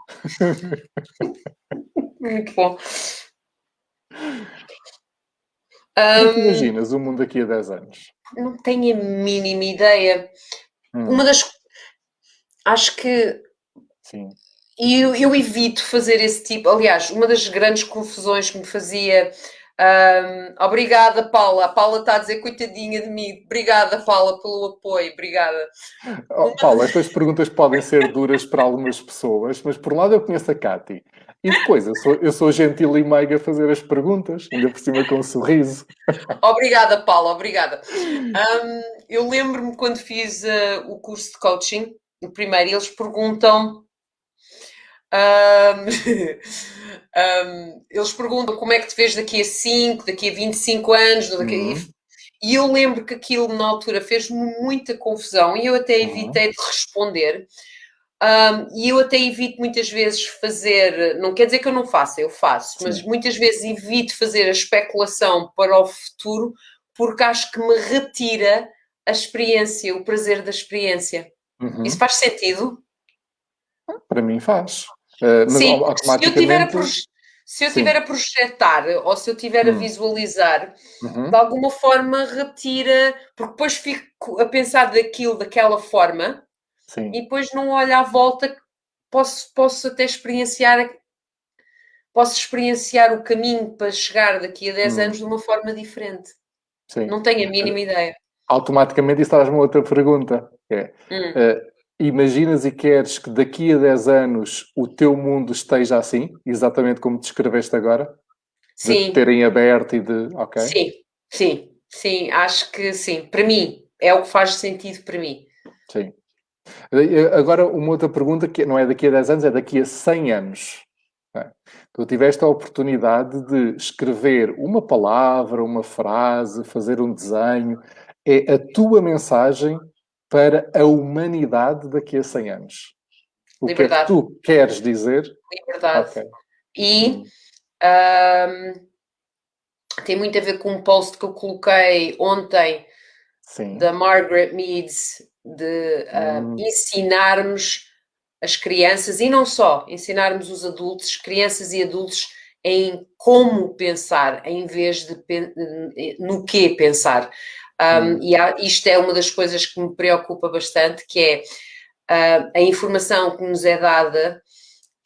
Speaker 3: Muito bom.
Speaker 1: Como é que
Speaker 3: Hum,
Speaker 1: imaginas o mundo daqui a 10 anos?
Speaker 3: Não tenho a mínima ideia.
Speaker 1: Hum,
Speaker 3: Uma das. Acho que
Speaker 1: sim.
Speaker 3: E eu, eu evito fazer esse tipo. Aliás, uma das grandes confusões que me fazia. ahm, obrigada, Paula. A Paula está a dizer coitadinha de mim. Obrigada, Paula, pelo apoio. Obrigada.
Speaker 1: Oh, Paulo, estas perguntas podem ser duras para algumas pessoas, mas por um lado eu conheço a Cati. E depois, eu sou, eu sou gentil e meiga a fazer as perguntas, ainda por cima com um sorriso. <laughs>
Speaker 3: Obrigada, Paula. Obrigada. Ahm, eu lembro-me quando fiz ah, o curso de coaching, o primeiro, eles perguntam. ahm, ahm, <laughs> eles perguntam como é que te vês daqui a 5, daqui a 25 anos, daqui a-
Speaker 1: Uhum.
Speaker 3: E eu lembro que aquilo na altura fez-me muita confusão e eu até
Speaker 1: Uhum.
Speaker 3: evitei de responder. Ahm, e eu até evito muitas vezes fazer, não quer dizer que eu não faça, eu faço, mas
Speaker 1: Sim.
Speaker 3: muitas vezes evito fazer a especulação para o futuro porque acho que me retira a experiência, o prazer da experiência.
Speaker 1: Uhum.
Speaker 3: Isso faz sentido?
Speaker 1: Para mim faz. Uh, mas
Speaker 3: Sim,
Speaker 1: au-
Speaker 3: se eu tiver a,
Speaker 1: automaticamente.
Speaker 3: proje- se eu
Speaker 1: Sim.
Speaker 3: a projetar ou se eu tiver a
Speaker 1: Hum.
Speaker 3: visualizar,
Speaker 1: Uhum.
Speaker 3: de alguma forma retira, porque depois fico a pensar daquilo daquela forma
Speaker 1: Sim.
Speaker 3: e depois não olho à volta, posso, posso até experienciar posso experienciar o caminho para chegar daqui a 10
Speaker 1: Hum.
Speaker 3: anos de uma forma diferente.
Speaker 1: Sim.
Speaker 3: Não tenho a mínima ideia.
Speaker 1: Automaticamente isso traz-me outra pergunta. É,
Speaker 3: Hum.
Speaker 1: uh, imaginas e queres que daqui a 10 anos o teu mundo esteja assim, exatamente como descreveste agora?
Speaker 3: sim.
Speaker 1: de terem aberto e de. Ok.
Speaker 3: Sim, sim, sim, acho que sim. Para mim, é o que faz sentido para mim.
Speaker 1: Sim. Agora, uma outra pergunta que não é daqui a 10 anos, é daqui a 100 anos. É. Tu tiveste a oportunidade de escrever uma palavra, uma frase, fazer um desenho. É a tua mensagem para a humanidade daqui a 100 anos. O Liberdade. que é que tu queres dizer?
Speaker 3: Liberdade. Okay. E um, tem muito a ver com um post que eu coloquei ontem Sim. da Margaret Meads de uh, hum. ensinarmos as crianças e não só, ensinarmos os adultos, crianças e adultos em como pensar, em vez de no que pensar. Um, hum. E há, isto é uma das coisas que me preocupa bastante, que é uh, a informação que nos é dada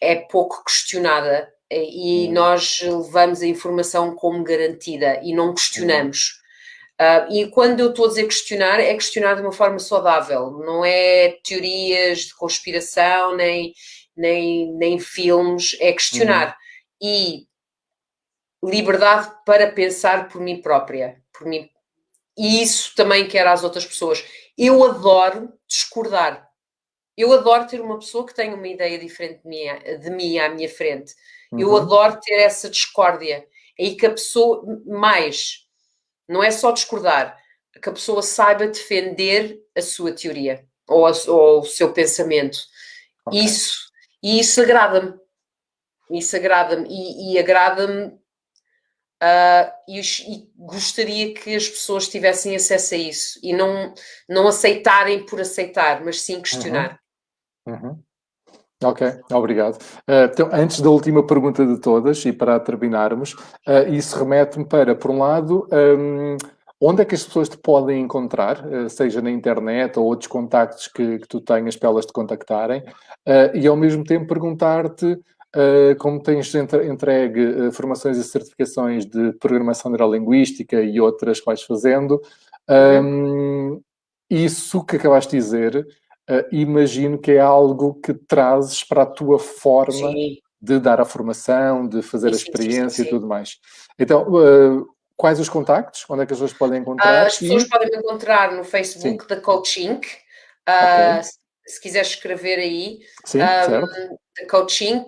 Speaker 3: é pouco questionada e hum. nós levamos a informação como garantida e não questionamos. Uh, e quando eu estou a dizer questionar, é questionar de uma forma saudável, não é teorias de conspiração, nem, nem, nem filmes, é questionar. Uhum. E liberdade para pensar por mim própria, por mim. E isso também quero às outras pessoas. Eu adoro discordar. Eu adoro ter uma pessoa que tenha uma ideia diferente de mim, de mim à minha frente. Uhum. Eu adoro ter essa discórdia. É aí que a pessoa, mais, não é só discordar, que a pessoa saiba defender a sua teoria ou, a, ou o seu pensamento. Okay. Isso, e isso agrada-me. Isso agrada-me. E, e agrada-me Uh, e, e, gostaria que as pessoas tivessem acesso a isso e não, não aceitarem por aceitar, mas sim questionar.
Speaker 1: Uhum. Uhum. Ok, obrigado. Uh, então, antes da última pergunta de todas, e para terminarmos, uh, isso remete-me para, por um lado, um, onde é que as pessoas te podem encontrar, uh, seja na internet ou outros contactos que, que tu tenhas para elas te contactarem, e ao mesmo tempo perguntar-te como tens entregue formações e certificações de programação neurolinguística e outras que vais fazendo, um, isso que acabaste de dizer uh, imagino que é algo que trazes para a tua forma sim. de dar a formação, de fazer sim, a experiência sim, e tudo mais. Então, uh, quais os contactos? Onde é que as pessoas podem encontrar?
Speaker 3: As pessoas e... podem me encontrar no Facebook da Coaching. Uh, okay. Se quiseres escrever aí,
Speaker 1: Sim, um,
Speaker 3: coaching.eu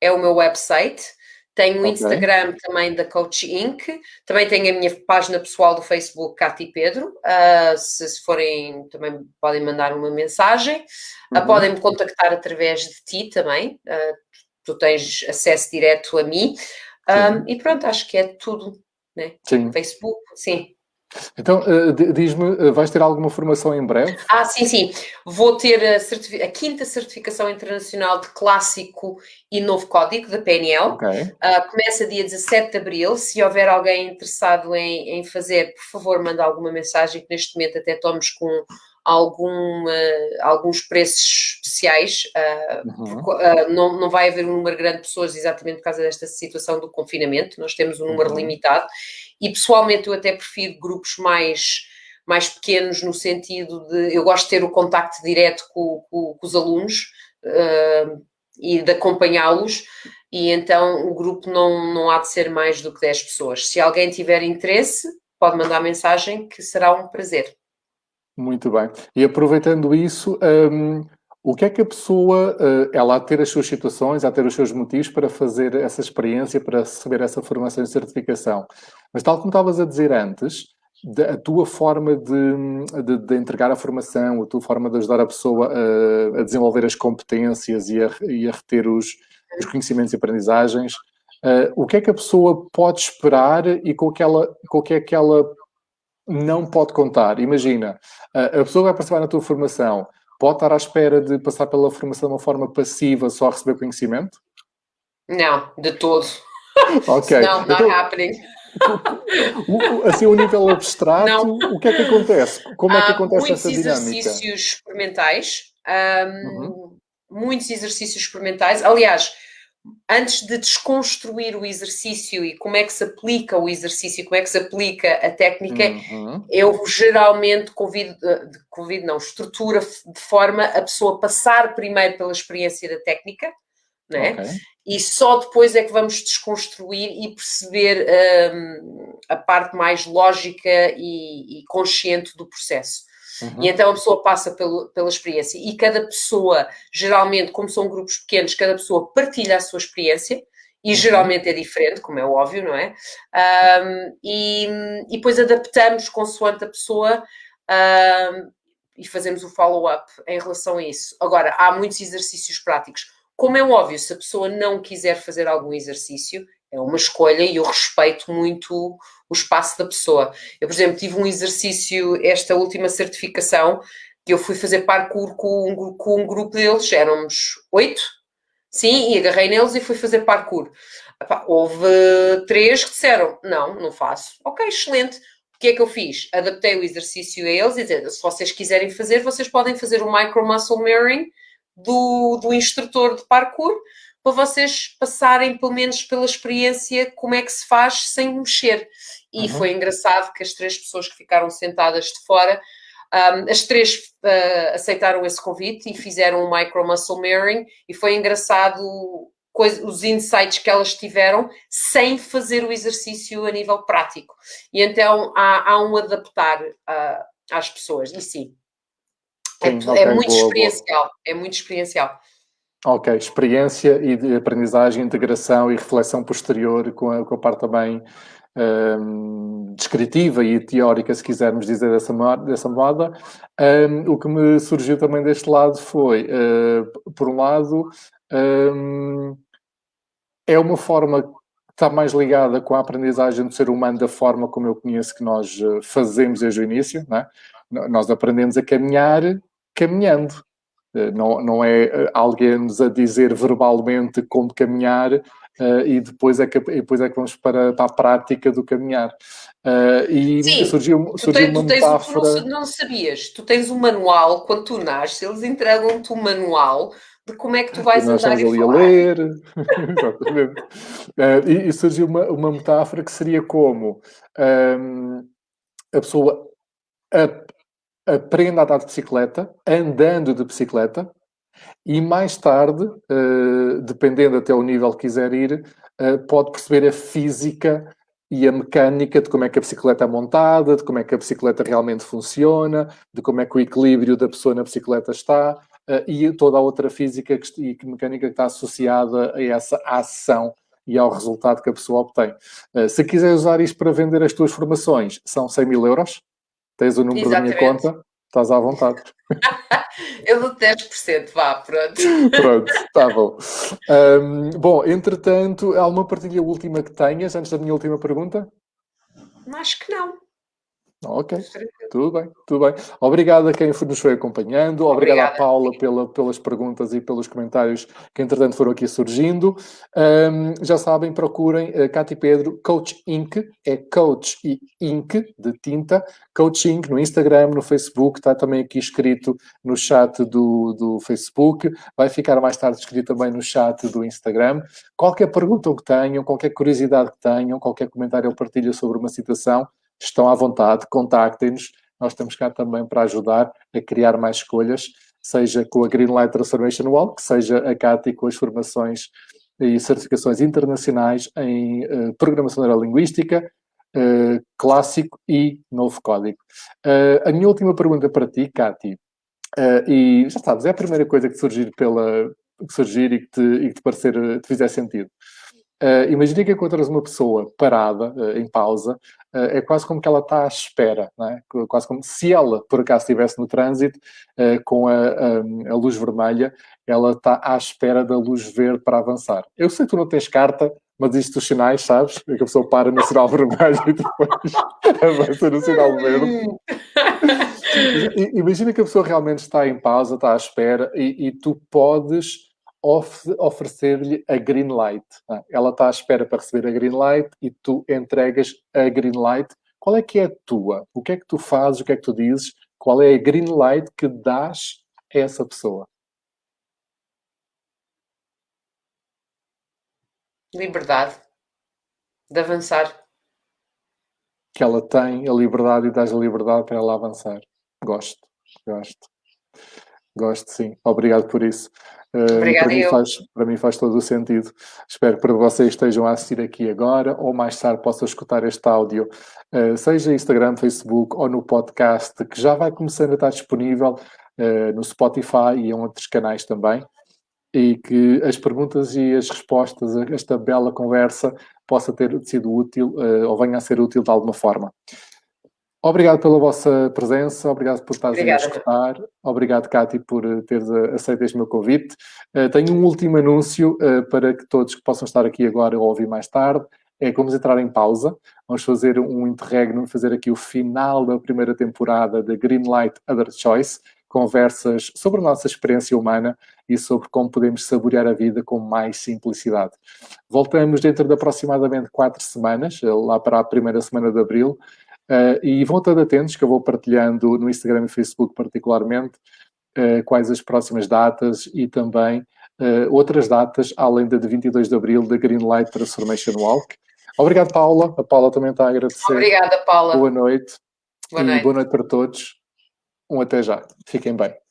Speaker 3: é o meu website. Tenho o okay. Instagram também da Coach Inc. Também tenho a minha página pessoal do Facebook, Cati Pedro. Uh, se, se, forem, também podem mandar uma mensagem. Uh, podem me contactar através de ti também. Uh, tu tens acesso direto a mim. Um, e pronto, acho que é tudo. Né?
Speaker 1: Sim.
Speaker 3: Facebook, sim.
Speaker 1: Então, uh, diz-me, uh, vais ter alguma formação em breve?
Speaker 3: Ah, sim, sim. Vou ter a, a, quinta certificação internacional de clássico e novo código da PNL.
Speaker 1: Okay.
Speaker 3: Uh, começa dia 17 de abril. Se houver alguém interessado em, em, fazer, por favor, manda alguma mensagem, que neste momento até estamos com algum, alguns preços especiais. Uhum. Porque, não, não vai haver um número grande de pessoas exatamente por causa desta situação do confinamento. Nós temos um número uhum. limitado e pessoalmente eu até prefiro grupos mais, mais pequenos, no sentido de eu gosto de ter o contacto direto com, com, com os alunos uh, e de acompanhá-los, e então o grupo não, não há de ser mais do que 10 pessoas. Se alguém tiver interesse, pode mandar mensagem que será um prazer.
Speaker 1: Muito bem. E aproveitando isso, um, o que é que a pessoa, uh, ela a ter as suas situações, a ter os seus motivos para fazer essa experiência, para receber essa formação e certificação? Mas tal como estavas a dizer antes, a tua forma de, de, de, entregar a formação, a tua forma de ajudar a pessoa a, a desenvolver as competências e a, e a reter os, os, conhecimentos e aprendizagens, uh, o que é que a pessoa pode esperar e com, com o que é que ela não pode contar? Imagina, a pessoa vai participar na tua formação, pode estar à espera de passar pela formação de uma forma passiva, só a receber conhecimento?
Speaker 3: Não, de todo. <laughs>
Speaker 1: Ok.
Speaker 3: Não, not então, happening
Speaker 1: assim, a um nível abstrato, não. o que é que acontece? Como é que acontece essa dinâmica?
Speaker 3: Muitos exercícios experimentais, um, uhum. muitos exercícios experimentais. Aliás, antes de desconstruir o exercício e como é que se aplica o exercício, como é que se aplica a técnica, uhum. eu geralmente convido, eh, convido, não, estrutura de forma a pessoa passar primeiro pela experiência da técnica, né? Okay. E só depois é que vamos desconstruir e perceber um, a parte mais lógica e, e consciente do processo. Uhum. E então a pessoa passa pelo, pela experiência. E cada pessoa, geralmente, como são grupos pequenos, cada pessoa partilha a sua experiência. E uhum. geralmente é diferente, como é óbvio, não é? Um, e, e depois adaptamos consoante a pessoa um, e fazemos o follow-up em relação a isso. Agora, há muitos exercícios práticos. Como é óbvio, se a pessoa não quiser fazer algum exercício, é uma escolha e eu respeito muito o espaço da pessoa. Eu, por exemplo, tive um exercício, esta última certificação, que eu fui fazer parkour com um, com um grupo deles, éramos oito, sim, e agarrei neles e fui fazer parkour. Epá, houve três que disseram, não, não faço. Ok, excelente. O que é que eu fiz? Adaptei o exercício a eles e dizer, se vocês quiserem fazer, vocês podem fazer o micro muscle mirroring, do, do instrutor de parkour para vocês passarem pelo menos pela experiência como é que se faz sem mexer. E uhum. foi engraçado que as três pessoas que ficaram sentadas de fora, um, as três uh, aceitaram esse convite e fizeram um micro muscle mirroring e foi engraçado coisa, os insights que elas tiveram sem fazer o exercício a nível prático. E então há, há um adaptar uh, às pessoas, e sim, é, Sim, okay, é muito boa, experiencial, boa. é muito experiencial.
Speaker 1: Ok, experiência e de aprendizagem, integração e reflexão posterior com a, com a parte também um, descritiva e teórica, se quisermos dizer dessa, dessa moda. Um, o que me surgiu também deste lado foi, uh, por um lado, um, é uma forma que está mais ligada com a aprendizagem do ser humano da forma como eu conheço que nós eh, fazemos desde o início, não é? Nós aprendemos a caminhar caminhando. Eh, não, não é eh, alguém nos a dizer verbalmente como caminhar uh, e depois é, que, depois é que vamos para, para a prática do caminhar. Uh, e
Speaker 3: Sim, surgiu, surgiu tens, uma metáfora... Tu não, não, sabias, tu tens um manual, quando tu nasces, eles entregam-te um manual de como é que tu vais
Speaker 1: nós
Speaker 3: andar
Speaker 1: e ali falar. a ler. <laughs> Uh, e, e, surgiu uma, uma metáfora que seria como um, ehm, a pessoa aprenda a andar de bicicleta, andando de bicicleta, e mais tarde, uh, dependendo até o nível que quiser ir, uh, pode perceber a física e a mecânica de como é que a bicicleta é montada, de como é que a bicicleta realmente funciona, de como é que o equilíbrio da pessoa na bicicleta está uh, e toda a outra física que, e mecânica que está associada a essa ação e ao resultado que a pessoa obtém. se quiser usar isto para vender as tuas formações, são 100 mil euros Tens o número Exatamente. da minha conta, estás à vontade. <laughs> <laughs>
Speaker 3: Eu dou 10%, vá, pronto.
Speaker 1: Pronto, está bom. Um, bom, entretanto, há uma partilha última que tenhas, antes da minha última pergunta?
Speaker 3: Acho que não.
Speaker 1: Ok, tudo bem, tudo bem. Obrigado a quem nos foi acompanhando, obrigado Obrigada. à Paula pela, pelas perguntas e pelos comentários que entretanto foram aqui surgindo. Um, já sabem, procurem uh, Cati Pedro, Coach Inc, é Coach e Inc, de tinta, Coach Inc. no Instagram, no Facebook, está também aqui escrito no chat do, do Facebook, vai ficar mais tarde escrito também no chat do Instagram. Qualquer pergunta que tenham, qualquer curiosidade que tenham, qualquer comentário ou partilha sobre uma situação, estão à vontade, contactem-nos. Nós estamos cá também para ajudar a criar mais escolhas, seja com a Greenlight Transformation Walk, seja a CATI com as formações e certificações internacionais em uh, programação neurolinguística, uh, clássico e novo código. Uh, a minha última pergunta para ti, Cati, e já sabes, é a primeira coisa que surgir pela que surgir e que te, e que te parecer, te fizer sentido. Uh, imagina que encontras uma pessoa parada, uh, em pausa, uh, é quase como que ela está à espera, é? quase como se ela, por acaso, estivesse no trânsito com a, a, a, luz vermelha, ela está à espera da luz verde para avançar. Eu sei que tu não tens carta, mas isto os sinais, sabes? É que a pessoa para no sinal <laughs> vermelho e depois <laughs> avança no sinal verde. <laughs> Imagina que a pessoa realmente está em pausa, está à espera e, e tu podes oferecer-lhe a green light. Ah, ela está à espera para receber a green light e tu entregas a green light. Qual é que é a tua? O que é que tu fazes? O que é que tu dizes? Qual é a green light que dás a essa pessoa?
Speaker 3: Liberdade de avançar.
Speaker 1: Que ela tem a liberdade e dás a liberdade para ela avançar. Gosto, gosto. Gosto, sim. Obrigado por isso.
Speaker 3: Uh, para,
Speaker 1: mim faz, para mim faz todo o sentido. Espero que para vocês estejam a assistir aqui agora ou mais tarde possam escutar este áudio, uh, seja Instagram, Facebook ou no podcast, que já vai começando a estar disponível uh, no Spotify e em outros canais também. E que as perguntas e as respostas, esta bela conversa, possa ter sido útil ou venha a ser útil de alguma forma. Obrigado pela vossa presença, obrigado por estares a escutar, obrigado, Cátia, por eh, teres eh, aceito este meu convite. Uh, tenho um último anúncio uh, para que todos que possam estar aqui agora ou ouvir mais tarde. É que vamos entrar em pausa, vamos fazer um interregno, fazer aqui o final da primeira temporada da Greenlight Other Choice, conversas sobre a nossa experiência humana e sobre como podemos saborear a vida com mais simplicidade. Voltamos dentro de aproximadamente quatro semanas, lá para a primeira semana de abril, Uh, e vão estar atentos que eu vou partilhando no Instagram e Facebook particularmente uh, quais as próximas datas e também uh, outras datas, além da de 22 de Abril, da Greenlight Transformation Walk. Obrigado, Paula. A Paula também está a agradecer.
Speaker 3: Obrigada, Paula.
Speaker 1: Boa noite.
Speaker 3: Boa noite.
Speaker 1: E boa noite para todos. Um até já. Fiquem bem.